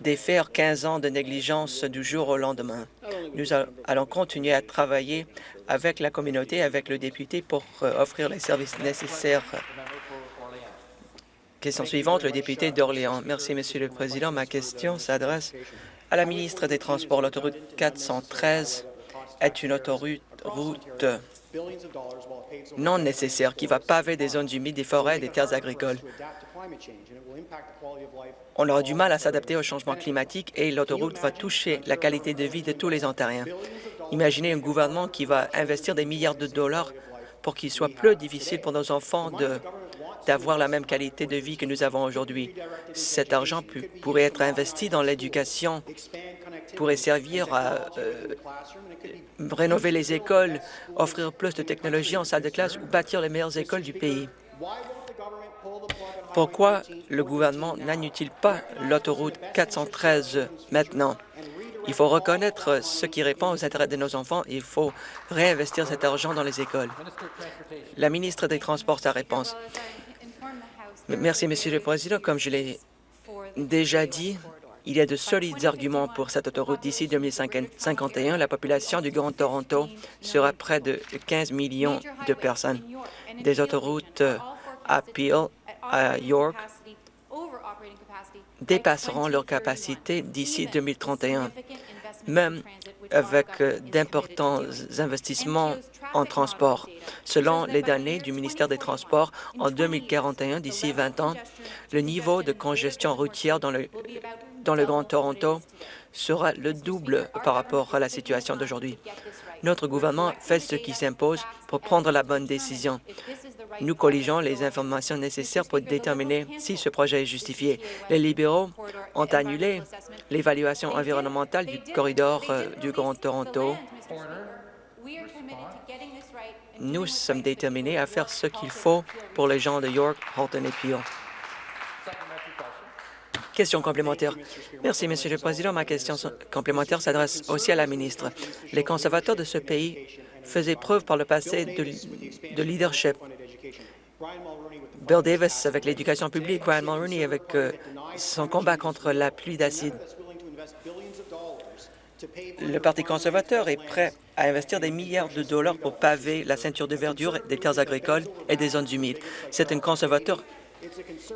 défaire 15 ans de négligence du jour au lendemain. Nous allons continuer à travailler avec la communauté, avec le député pour euh, offrir les services nécessaires. Question suivante, le député d'Orléans. Merci, Monsieur le Président. Ma question s'adresse à la ministre des Transports. L'autoroute 413 est une autoroute non nécessaire qui va paver des zones humides, des forêts des terres agricoles. On aura du mal à s'adapter au changement climatique et l'autoroute va toucher la qualité de vie de tous les Ontariens. Imaginez un gouvernement qui va investir des milliards de dollars pour qu'il soit plus difficile pour nos enfants d'avoir la même qualité de vie que nous avons aujourd'hui. Cet argent pourrait être investi dans l'éducation, pourrait servir à euh, rénover les écoles, offrir plus de technologies en salle de classe ou bâtir les meilleures écoles du pays. Pourquoi le gouvernement n'annule-t-il pas l'autoroute 413 maintenant? Il faut reconnaître ce qui répond aux intérêts de nos enfants et il faut réinvestir cet argent dans les écoles. La ministre des Transports, sa réponse. Merci, Monsieur le Président. Comme je l'ai déjà dit, il y a de solides arguments pour cette autoroute. D'ici 2051, la population du Grand Toronto sera près de 15 millions de personnes. Des autoroutes à Peel, à York, dépasseront leur capacité d'ici 2031, même avec euh, d'importants investissements en transport. Selon les données du ministère des Transports, en 2041, d'ici 20 ans, le niveau de congestion routière dans le, dans le Grand Toronto sera le double par rapport à la situation d'aujourd'hui. Notre gouvernement fait ce qui s'impose pour prendre la bonne décision. Nous colligeons les informations nécessaires pour déterminer si ce projet est justifié. Les libéraux ont annulé l'évaluation environnementale du corridor euh, du Grand Toronto. Nous sommes déterminés à faire ce qu'il faut pour les gens de York, Halton et Peel. Question complémentaire. Merci, Monsieur le Président. Ma question complémentaire s'adresse aussi à la ministre. Les conservateurs de ce pays faisaient preuve par le passé de, leadership. Bill Davis avec l'éducation publique, Brian Mulroney avec euh, son combat contre la pluie d'acide. Le Parti conservateur est prêt à investir des milliards de dollars pour paver la ceinture de verdure des terres agricoles et des zones humides. C'est un conservateur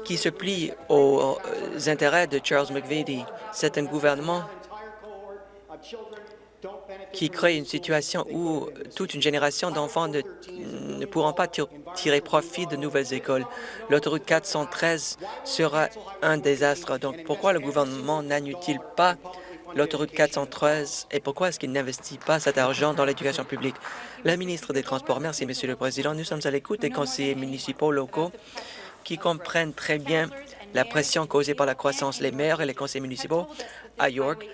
qui se plie aux intérêts de Charles McVitie. C'est un gouvernement qui crée une situation où toute une génération d'enfants ne, ne, pourront pas tirer profit de nouvelles écoles. L'autoroute 413 sera un désastre. Donc, pourquoi le gouvernement n'annule-t-il pas l'autoroute 413 et pourquoi est-ce qu'il n'investit pas cet argent dans l'éducation publique? La ministre des Transports, merci, Monsieur le Président. Nous sommes à l'écoute des conseillers municipaux locaux qui comprennent très bien la pression causée par la croissance. Les maires et les conseillers municipaux à York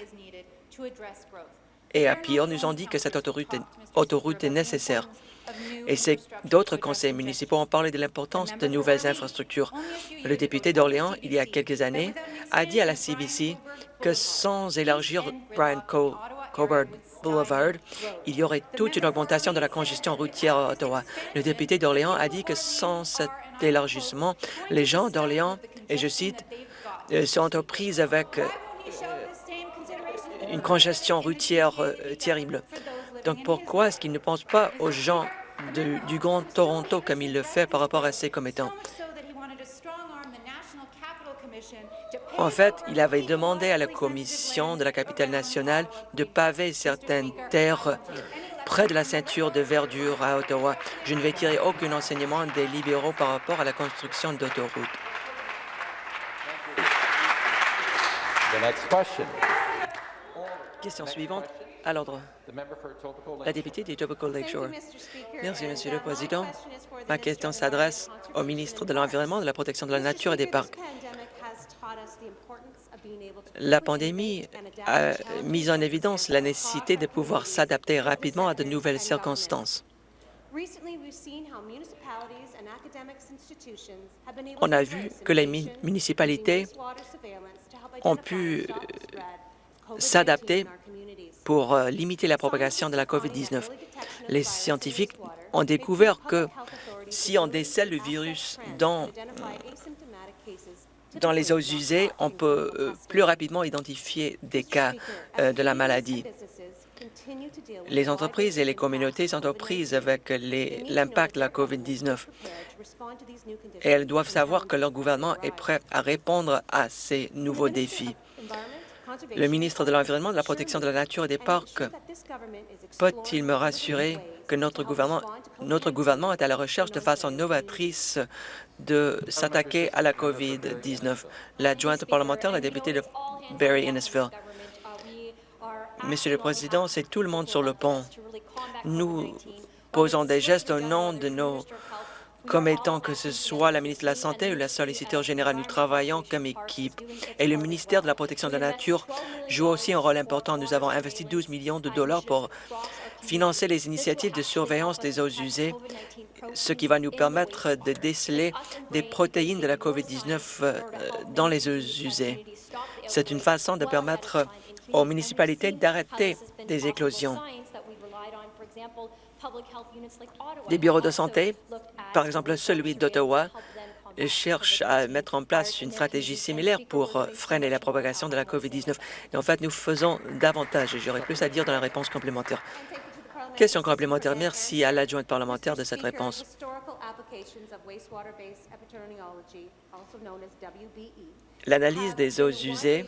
et à Peel nous ont dit que cette autoroute est, nécessaire. Et d'autres conseils municipaux ont parlé de l'importance de nouvelles infrastructures. Le député d'Orléans, il y a quelques années, a dit à la CBC que sans élargir Brian Cobert Boulevard, il y aurait toute une augmentation de la congestion routière à Ottawa. Le député d'Orléans a dit que sans cet élargissement, les gens d'Orléans, et je cite, euh, sont aux avec euh, une congestion routière euh, terrible. Donc pourquoi est-ce qu'il ne pense pas aux gens du Grand Toronto comme il le fait par rapport à ses commettants? En fait, il avait demandé à la Commission de la capitale nationale de paver certaines terres près de la ceinture de verdure à Ottawa. Je ne vais tirer aucun enseignement des libéraux par rapport à la construction d'autoroutes. Question suivante à l'ordre. La députée des Etobicoke Lakeshore. Merci, Monsieur le Président. Ma question s'adresse au ministre de l'Environnement, de la Protection de la Nature et des Parcs. La pandémie a mis en évidence la nécessité de pouvoir s'adapter rapidement à de nouvelles circonstances. On a vu que les municipalités ont pu s'adapter pour euh, limiter la propagation de la COVID-19. Les scientifiques ont découvert que si on décèle le virus dans, dans les eaux usées, on peut euh, plus rapidement identifier des cas euh, de la maladie. Les entreprises et les communautés sont aux prises avec l'impact de la COVID-19 et elles doivent savoir que leur gouvernement est prêt à répondre à ces nouveaux défis. Le ministre de l'Environnement, de la Protection de la Nature et des Parcs peut-il me rassurer que notre gouvernement, notre gouvernement est à la recherche de façon novatrice de s'attaquer à la COVID-19? L'adjointe parlementaire, la députée de Barry-Innisville. Monsieur le Président, c'est tout le monde sur le pont. Nous posons des gestes au nom de nos comme étant que ce soit la ministre de la Santé ou la solliciteur générale. Nous travaillons comme équipe. Et le ministère de la Protection de la Nature joue aussi un rôle important. Nous avons investi 12 millions de dollars pour financer les initiatives de surveillance des eaux usées, ce qui va nous permettre de déceler des protéines de la COVID-19 euh, dans les eaux usées. C'est une façon de permettre aux municipalités d'arrêter des éclosions. Des bureaux de santé, par exemple celui d'Ottawa, cherchent à mettre en place une stratégie similaire pour euh, freiner la propagation de la COVID-19. Et en fait, nous faisons davantage j'aurais plus à dire dans la réponse complémentaire. Question complémentaire. Merci à l'adjointe parlementaire de cette réponse. L'analyse des eaux usées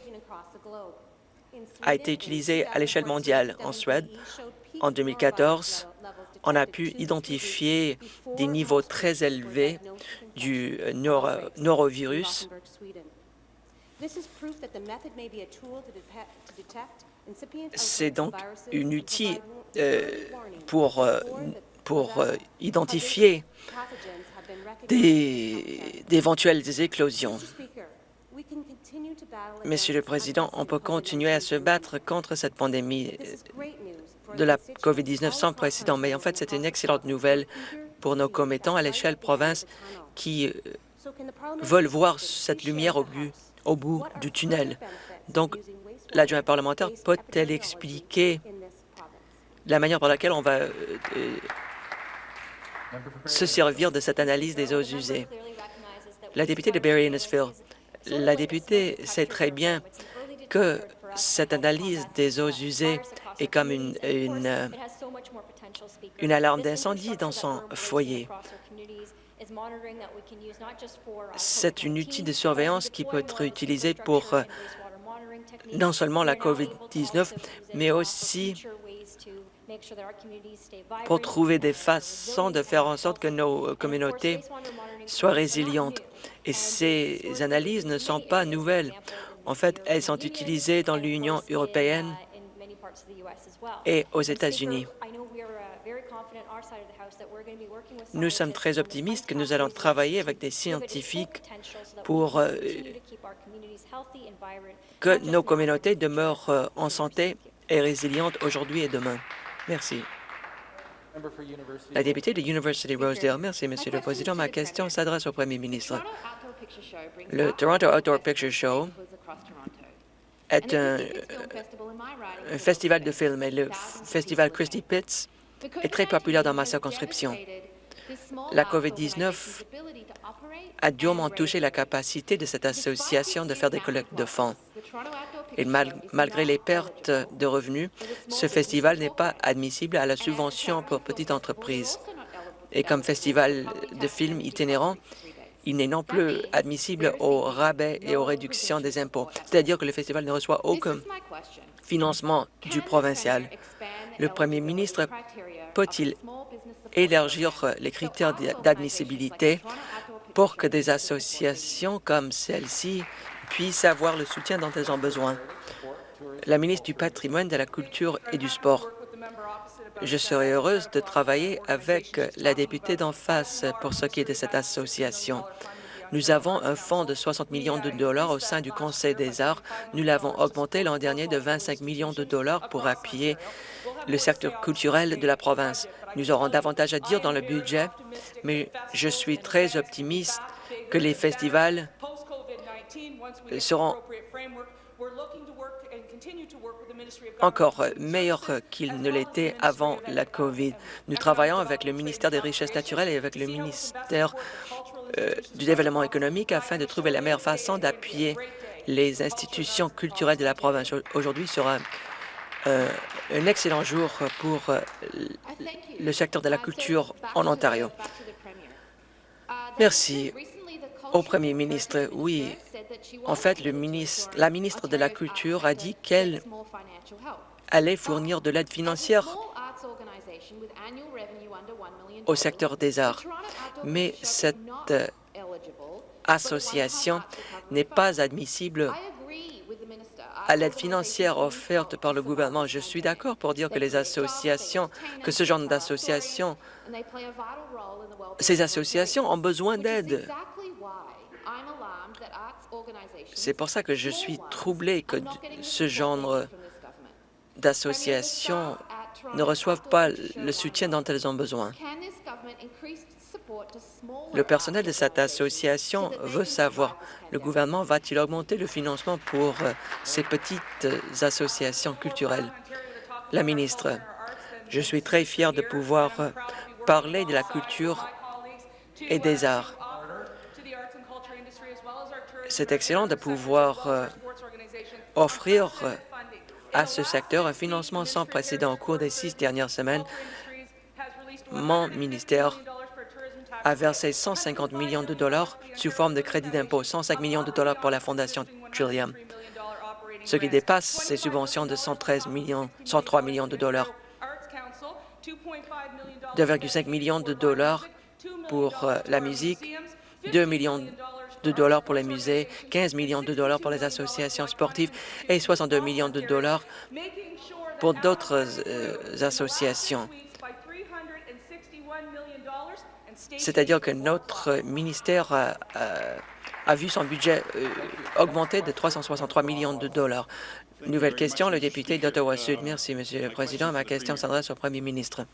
a été utilisée à l'échelle mondiale. En Suède, en 2014, on a pu identifier des niveaux très élevés du norovirus. C'est donc un outil pour, euh, pour euh, identifier d'éventuelles éclosions. Monsieur le Président, on peut continuer à se battre contre cette pandémie de la COVID-19 sans précédent. Mais en fait, c'est une excellente nouvelle pour nos commettants à l'échelle province qui euh, veulent voir cette lumière au au bout du tunnel. Donc, l'adjoint parlementaire peut-elle expliquer la manière par laquelle on va euh, euh, se servir de cette analyse des eaux usées? La députée de Barry-Innisville, la députée sait très bien que cette analyse des eaux usées est comme une, une, une alarme d'incendie dans son foyer. C'est une outil de surveillance qui peut être utilisé pour euh, non seulement la COVID-19, mais aussi pour trouver des façons de faire en sorte que nos communautés soient résilientes. Et ces analyses ne sont pas nouvelles. En fait, elles sont utilisées dans l'Union européenne et aux États-Unis. Nous sommes très optimistes que nous allons travailler avec des scientifiques pour euh, que nos communautés demeurent euh, en santé et résilientes aujourd'hui et demain. Merci. La députée de University Rosedale. Merci, Monsieur le Président. Ma question s'adresse au Premier ministre. Le Toronto Outdoor Picture Show est un, un festival de films et le festival Christie Pitts est très populaire dans ma circonscription. La COVID-19 a durement touché la capacité de cette association de faire des collectes de fonds. Et malgré les pertes de revenus, ce festival n'est pas admissible à la subvention pour petites entreprises. Et comme festival de films itinérant, il n'est non plus admissible aux rabais et aux réductions des impôts. C'est-à-dire que le festival ne reçoit aucun financement du provincial. Le premier ministre peut-il élargir les critères d'admissibilité pour que des associations comme celle-ci puissent avoir le soutien dont elles ont besoin. La ministre du Patrimoine, de la Culture et du Sport. Je serai heureuse de travailler avec la députée d'en face pour ce qui est de cette association. Nous avons un fonds de 60 millions de dollars au sein du Conseil des arts. Nous l'avons augmenté l'an dernier de 25 millions de dollars pour appuyer le secteur culturel de la province. Nous aurons davantage à dire dans le budget, mais je suis très optimiste que les festivals seront encore meilleurs qu'ils ne l'étaient avant la COVID. Nous travaillons avec le ministère des Richesses naturelles et avec le ministère euh, du Développement économique afin de trouver la meilleure façon d'appuyer les institutions culturelles de la province. Aujourd'hui sera euh, un excellent jour pour euh, le secteur de la culture en Ontario. Merci au premier ministre. Oui, en fait, la ministre de la Culture a dit qu'elle allait fournir de l'aide financière au secteur des arts. Mais cette euh, association n'est pas admissible à l'aide financière offerte par le gouvernement. Je suis d'accord pour dire que les associations, que ce genre d'associations, ces associations ont besoin d'aide. C'est pour ça que je suis troublé que ce genre d'associations ne reçoivent pas le soutien dont elles ont besoin. Le personnel de cette association veut savoir, le gouvernement va-t-il augmenter le financement pour euh, ces petites associations culturelles? La ministre, je suis très fier de pouvoir euh, parler de la culture et des arts. C'est excellent de pouvoir euh, offrir à ce secteur un financement sans précédent au cours des six dernières semaines. Mon ministère a versé 150 millions de dollars sous forme de crédit d'impôt, 105 millions de dollars pour la Fondation Trillium, ce qui dépasse ses subventions de 113 millions, 103 millions de dollars. 2,5 millions de dollars pour euh, la musique, 2 millions de dollars pour les musées, 15 millions de dollars pour les associations sportives et 62 millions de dollars pour d'autres euh, associations. C'est-à-dire que notre ministère a, vu son budget euh, augmenter de 363 millions de dollars. Nouvelle question, le député d'Ottawa-Sud. Merci, Monsieur le Président. Ma question s'adresse au Premier ministre.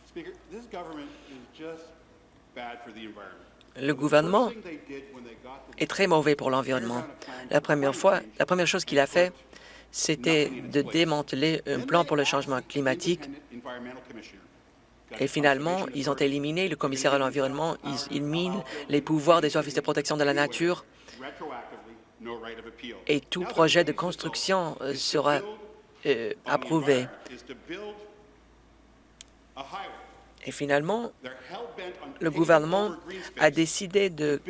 Le gouvernement est très mauvais pour l'environnement. La première fois, la première chose qu'il a fait, c'était de démanteler un plan pour le changement climatique et finalement, ils ont éliminé le commissaire à l'environnement, ils, minent les pouvoirs des offices de protection de la nature et tout projet de construction euh, sera euh, approuvé. Et finalement, le gouvernement a décidé de,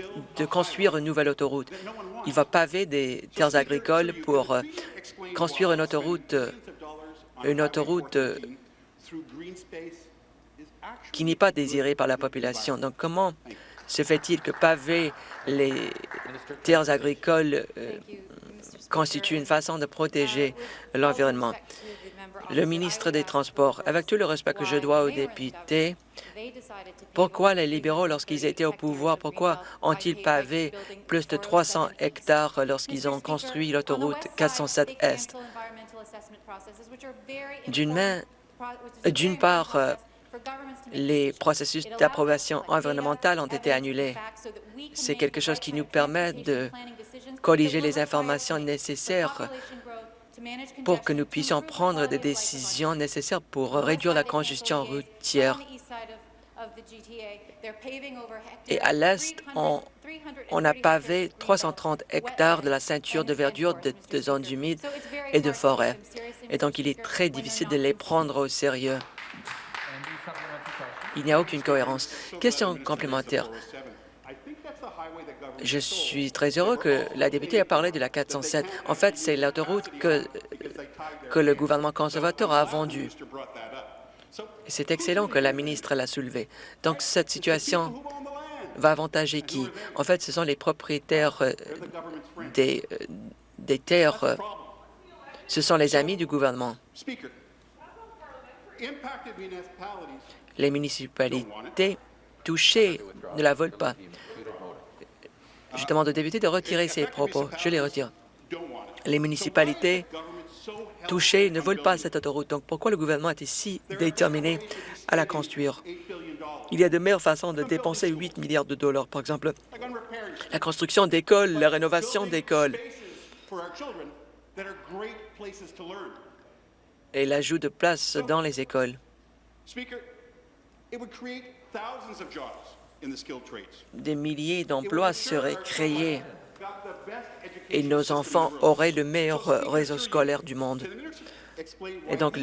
construire une nouvelle autoroute. Il va paver des terres agricoles pour euh, construire une autoroute, une autoroute qui n'est pas désiré par la population. Donc, comment se fait-il que paver les terres agricoles euh, constitue une façon de protéger l'environnement? Le ministre des Transports, avec tout le respect que je dois aux députés, pourquoi les libéraux, lorsqu'ils étaient au pouvoir, pourquoi ont-ils pavé plus de 300 hectares lorsqu'ils ont construit l'autoroute 407 Est? D'une part, euh, les processus d'approbation environnementale ont été annulés. C'est quelque chose qui nous permet de colliger les informations nécessaires pour que nous puissions prendre des décisions nécessaires pour réduire la congestion routière. Et à l'est, on, a pavé 330 hectares de la ceinture de verdure de, de zones humides et de forêts. Et donc, il est très difficile de les prendre au sérieux. Il n'y a aucune cohérence. Question complémentaire. Je suis très heureux que la députée ait parlé de la 407. En fait, c'est l'autoroute que, que le gouvernement conservateur a vendue. C'est excellent que la ministre l'a soulevé. Donc, cette situation va avantager qui? En fait, ce sont les propriétaires euh, des, euh, des terres. Ce sont les amis du gouvernement. Les municipalités touchées ne la veulent pas. Je demande aux députés de retirer ces propos. Je les retire. Les municipalités touchées ne veulent pas cette autoroute. Donc, pourquoi le gouvernement est si déterminé à la construire? Il y a de meilleures façons de dépenser 8 milliards de dollars. Par exemple, la construction d'écoles, la rénovation d'écoles et l'ajout de places dans les écoles. Des milliers d'emplois seraient créés. et nos enfants auraient le meilleur réseau scolaire du monde. Et donc,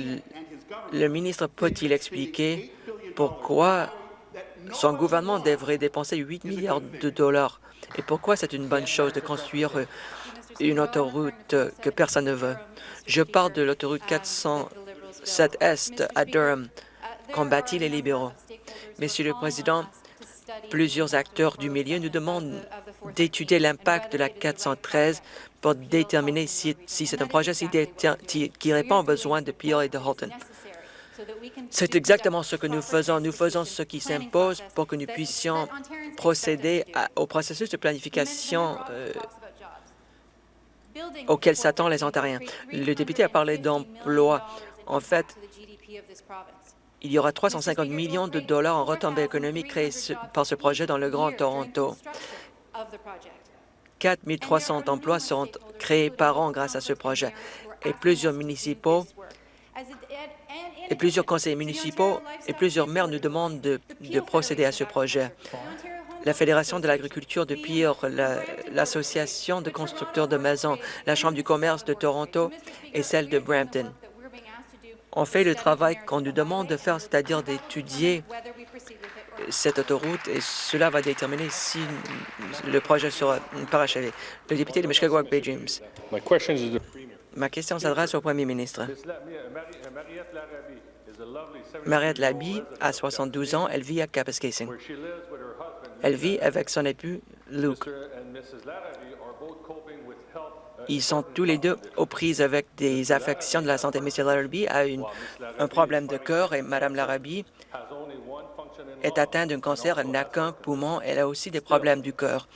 le ministre peut-il expliquer pourquoi son gouvernement devrait dépenser 8 milliards de dollars? Et pourquoi c'est une bonne chose de construire une autoroute que personne ne veut? Je parle de l'autoroute 407 Est à Durham, combattit les libéraux. Monsieur le Président, plusieurs acteurs du milieu nous demandent d'étudier l'impact de la 413 pour déterminer si, c'est un projet qui répond aux besoins de Peel et de Halton. C'est exactement ce que nous faisons. Nous faisons ce qui s'impose pour que nous puissions procéder au processus de planification euh, auquel s'attendent les Ontariens. Le député a parlé d'emploi. En fait, il y aura 350 millions de dollars en retombées économiques créés par ce projet dans le Grand Toronto. 4 300 emplois seront créés par an grâce à ce projet et plusieurs municipaux et plusieurs conseils municipaux et plusieurs maires nous demandent de, procéder à ce projet. La Fédération de l'agriculture de Pire, l'Association de constructeurs de maisons, la Chambre du commerce de Toronto et celle de Brampton on fait le travail qu'on nous demande de faire, c'est-à-dire d'étudier cette autoroute et cela va déterminer si le projet sera parachevé. Le député de Mishkagawak Bay James. Ma question s'adresse au premier ministre. Mariette Labi a 72 ans. Elle vit à Kapuskasing. Elle vit avec son époux Luke. Ils sont tous les deux aux prises avec des affections de la santé. M. Larrabee a un problème de cœur et Mme Larrabee est atteinte d'un cancer, elle n'a qu'un poumon, elle a aussi des problèmes du cœur.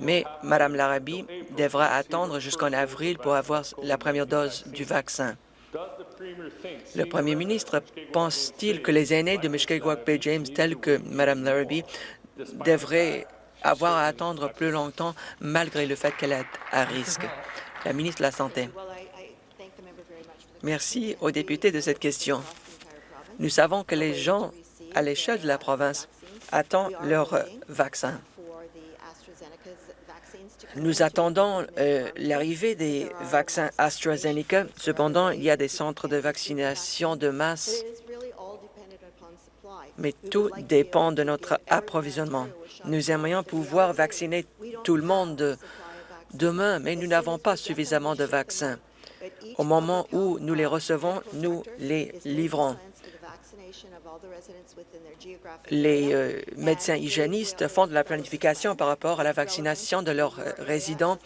Mais Mme Larrabee devra attendre jusqu'en avril pour avoir la première dose du vaccin. Le premier ministre pense-t-il que les aînés de Mishkegawak Bay James, tels que Mme Larrabee, devraient avoir à attendre plus longtemps malgré le fait qu'elle est à risque. La ministre de la Santé. Merci aux députés de cette question. Nous savons que les gens à l'échelle de la province attendent leur vaccin. Nous attendons euh, l'arrivée des vaccins AstraZeneca. Cependant, il y a des centres de vaccination de masse mais tout dépend de notre approvisionnement. Nous aimerions pouvoir vacciner tout le monde demain, mais nous n'avons pas suffisamment de vaccins. Au moment où nous les recevons, nous les livrons. Les euh, médecins hygiénistes font de la planification par rapport à la vaccination de leurs euh, résidents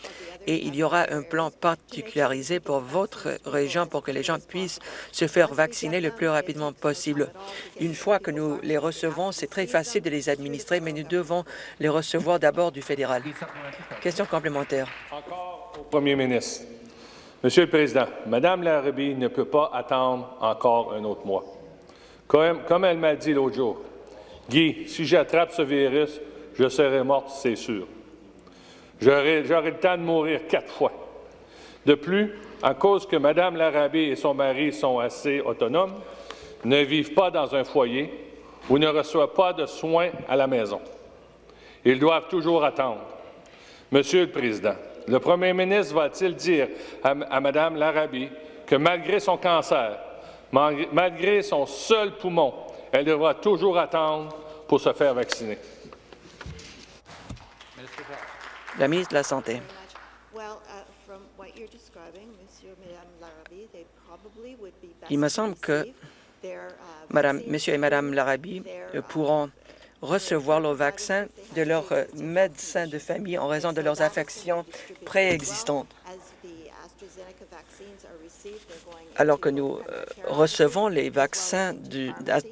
et il y aura un plan particularisé pour votre région pour que les gens puissent se faire vacciner le plus rapidement possible. Une fois que nous les recevons, c'est très facile de les administrer, mais nous devons les recevoir d'abord du fédéral. Question complémentaire. Encore au premier ministre. Monsieur le Président, Mme Larrabee ne peut pas attendre encore un autre mois. Comme, elle m'a dit l'autre jour, Guy, si j'attrape ce virus, je serai morte, c'est sûr. J'aurai le temps de mourir quatre fois. De plus, à cause que Mme Larrabee et son mari sont assez autonomes, ne vivent pas dans un foyer ou ne reçoivent pas de soins à la maison. Ils doivent toujours attendre. Monsieur le Président, le premier ministre va-t-il dire à, Mme Larrabee que malgré son cancer, malgré son seul poumon, elle devra toujours attendre pour se faire vacciner? La ministre de la Santé. Il me semble que Madame, Monsieur et Madame Larabie pourront recevoir le vaccin de leur médecin de famille en raison de leurs affections préexistantes. Alors que nous euh, recevons les vaccins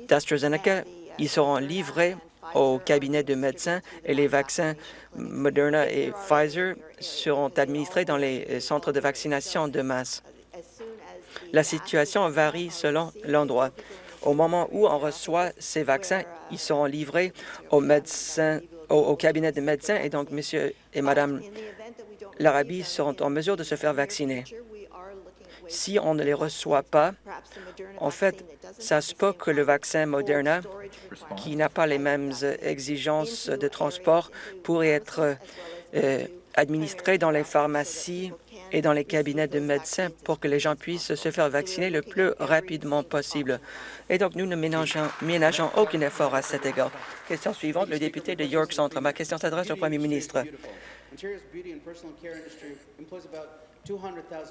d'AstraZeneca, ils seront livrés au cabinet de médecins et les vaccins Moderna et Pfizer seront administrés dans les centres de vaccination de masse. La situation varie selon l'endroit. Au moment où on reçoit ces vaccins, ils seront livrés au, médecin, au, cabinet de médecins et donc Monsieur et Madame Larabie seront en mesure de se faire vacciner. Si on ne les reçoit pas, en fait, ça se peut que le vaccin Moderna, qui n'a pas les mêmes exigences de transport, pourrait être euh, administré dans les pharmacies et dans les cabinets de médecins pour que les gens puissent se faire vacciner le plus rapidement possible. Et donc, nous ne ménageons, ménageons aucun effort à cet égard. Question suivante, le député de York Centre. Ma question s'adresse au Premier ministre.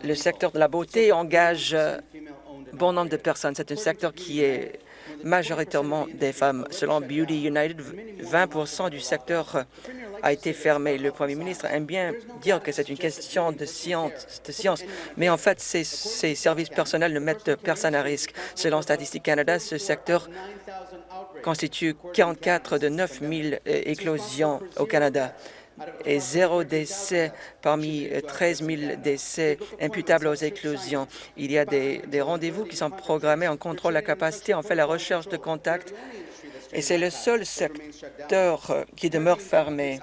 Le secteur de la beauté engage euh, bon nombre de personnes. C'est un secteur qui est majoritairement des femmes. Selon Beauty United, 20% du secteur a été fermé. Le premier ministre aime bien dire que c'est une question de science, de science, mais en fait, ces, ces services personnels ne mettent personne à risque. Selon Statistique Canada, ce secteur constitue 44 de 9 000 euh, éclosions au Canada et zéro décès parmi 13 000 décès imputables aux éclosions. Il y a des, rendez-vous qui sont programmés, on contrôle la capacité, on fait la recherche de contact et c'est le seul secteur qui demeure fermé.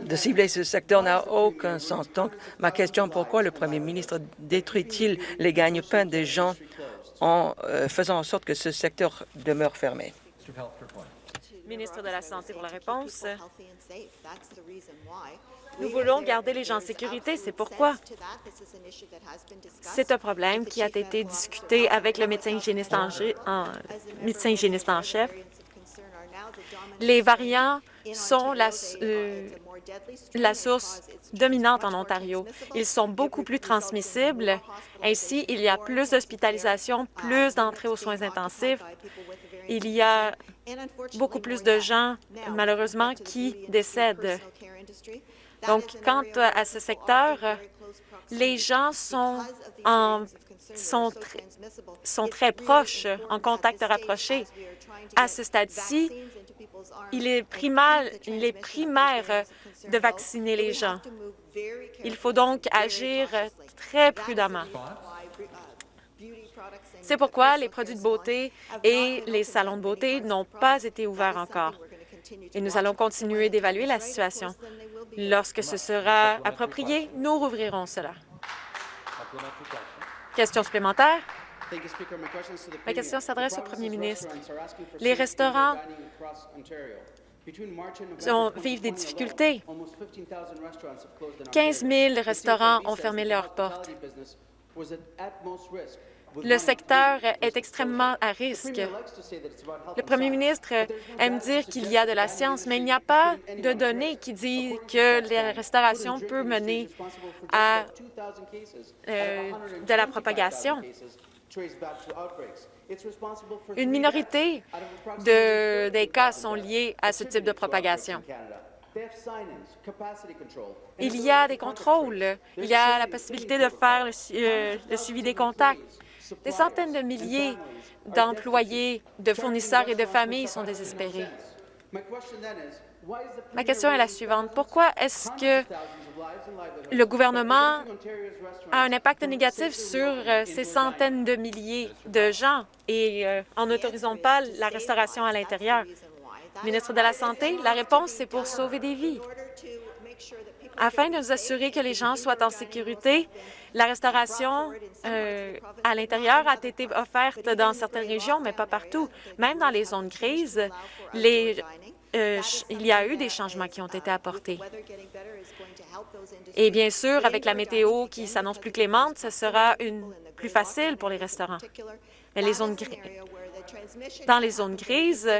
De cibler ce secteur n'a aucun sens. Donc, ma question, pourquoi le premier ministre détruit-il les gagne-pains des gens en euh, faisant en sorte que ce secteur demeure fermé? Ministre de la Santé pour la réponse. Nous voulons garder les gens en sécurité, c'est pourquoi. C'est un problème qui a été discuté avec le médecin hygiéniste en, médecin hygiéniste en chef. Les variants sont la, euh, la source dominante en Ontario. Ils sont beaucoup plus transmissibles. Ainsi, il y a plus d'hospitalisations, plus d'entrées aux soins intensifs. Il y a beaucoup plus de gens, malheureusement, qui décèdent. Donc, quant à ce secteur, les gens sont, très proches, en contact rapproché. À ce stade-ci, il est primaire de vacciner les gens. Il faut donc agir très prudemment. C'est pourquoi les produits de beauté et les salons de beauté n'ont pas été ouverts encore. Et nous allons continuer d'évaluer la situation. Lorsque ce sera approprié, nous rouvrirons cela. Question supplémentaire? Ma question s'adresse au premier ministre. Les restaurants vivent des difficultés. 15 000 restaurants ont fermé leurs portes. Le secteur est extrêmement à risque. Le premier ministre aime dire qu'il y a de la science, mais il n'y a pas de données qui disent que la restauration peut mener à euh, de la propagation. Une minorité de, des cas sont liés à ce type de propagation. Il y a des contrôles, il y a la possibilité de faire le, euh, le suivi des contacts. Des centaines de milliers d'employés, de fournisseurs et de familles sont désespérés. Ma question est la suivante. Pourquoi est-ce que le gouvernement a un impact négatif sur euh, ces centaines de milliers de gens et euh, en n'autorisant pas la restauration à l'intérieur? Ministre de la Santé, la réponse, c'est pour sauver des vies. Afin de nous assurer que les gens soient en sécurité, la restauration euh, à l'intérieur a été offerte dans certaines régions, mais pas partout. Même dans les zones grises, euh, il y a eu des changements qui ont été apportés. Et bien sûr, avec la météo qui s'annonce plus clémente, ce sera plus facile pour les restaurants. Mais dans les zones grises,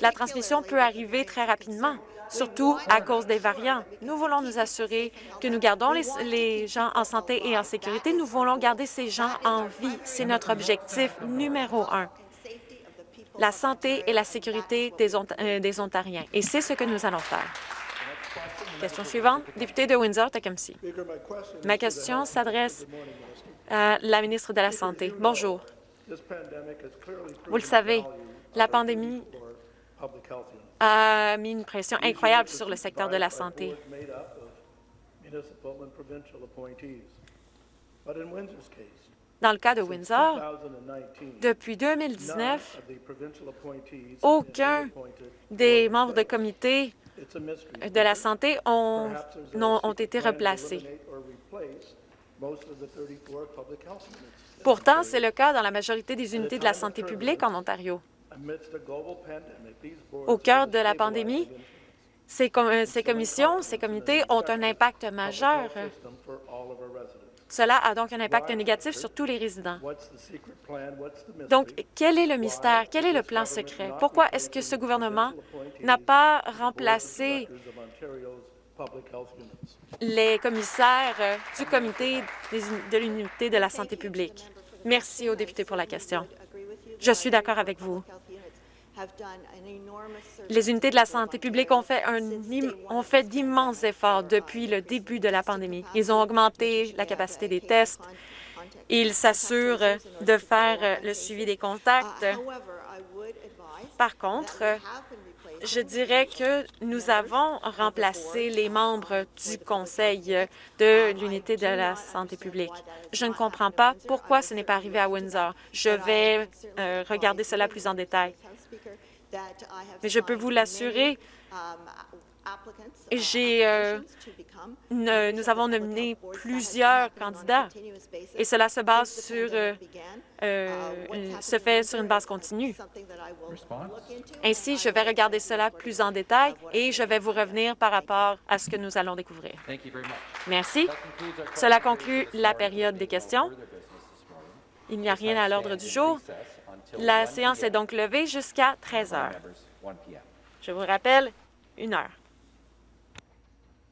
la transmission peut arriver très rapidement, surtout à cause des variants. Nous voulons nous assurer que nous gardons les, gens en santé et en sécurité. Nous voulons garder ces gens en vie. C'est notre objectif numéro un la santé et la sécurité des, euh, Ontariens. Et c'est ce que nous allons faire. Question suivante, député de Windsor-Tecumseh. Ma question s'adresse à la ministre de la Santé. Bonjour. Vous le savez, la pandémie a mis une pression incroyable sur le secteur de la santé. Dans le cas de Windsor, depuis 2019, aucun des membres de comité de la santé ont, ont été replacés. Pourtant, c'est le cas dans la majorité des unités de la santé publique en Ontario. Au cœur de la pandémie, ces, ces commissions, ces comités ont un impact majeur cela a donc un impact négatif sur tous les résidents. Donc, quel est le mystère? Quel est le plan secret? Pourquoi est-ce que ce gouvernement n'a pas remplacé les commissaires du comité de l'unité de la santé publique? Merci aux députés pour la question. Je suis d'accord avec vous. Les unités de la santé publique ont fait, ont fait d'immenses efforts depuis le début de la pandémie. Ils ont augmenté la capacité des tests. Ils s'assurent de faire le suivi des contacts. Par contre, je dirais que nous avons remplacé les membres du Conseil de l'unité de la santé publique. Je ne comprends pas pourquoi ce n'est pas arrivé à Windsor. Je vais euh, regarder cela plus en détail. Mais je peux vous l'assurer, j'ai, euh, nous avons nominé plusieurs candidats et cela se base sur, euh, euh, se fait sur une base continue. Ainsi, je vais regarder cela plus en détail et je vais vous revenir par rapport à ce que nous allons découvrir. Merci. Cela conclut la période des questions. Il n'y a rien à l'ordre du jour. La séance est donc levée jusqu'à 13 heures. Je vous rappelle, une heure.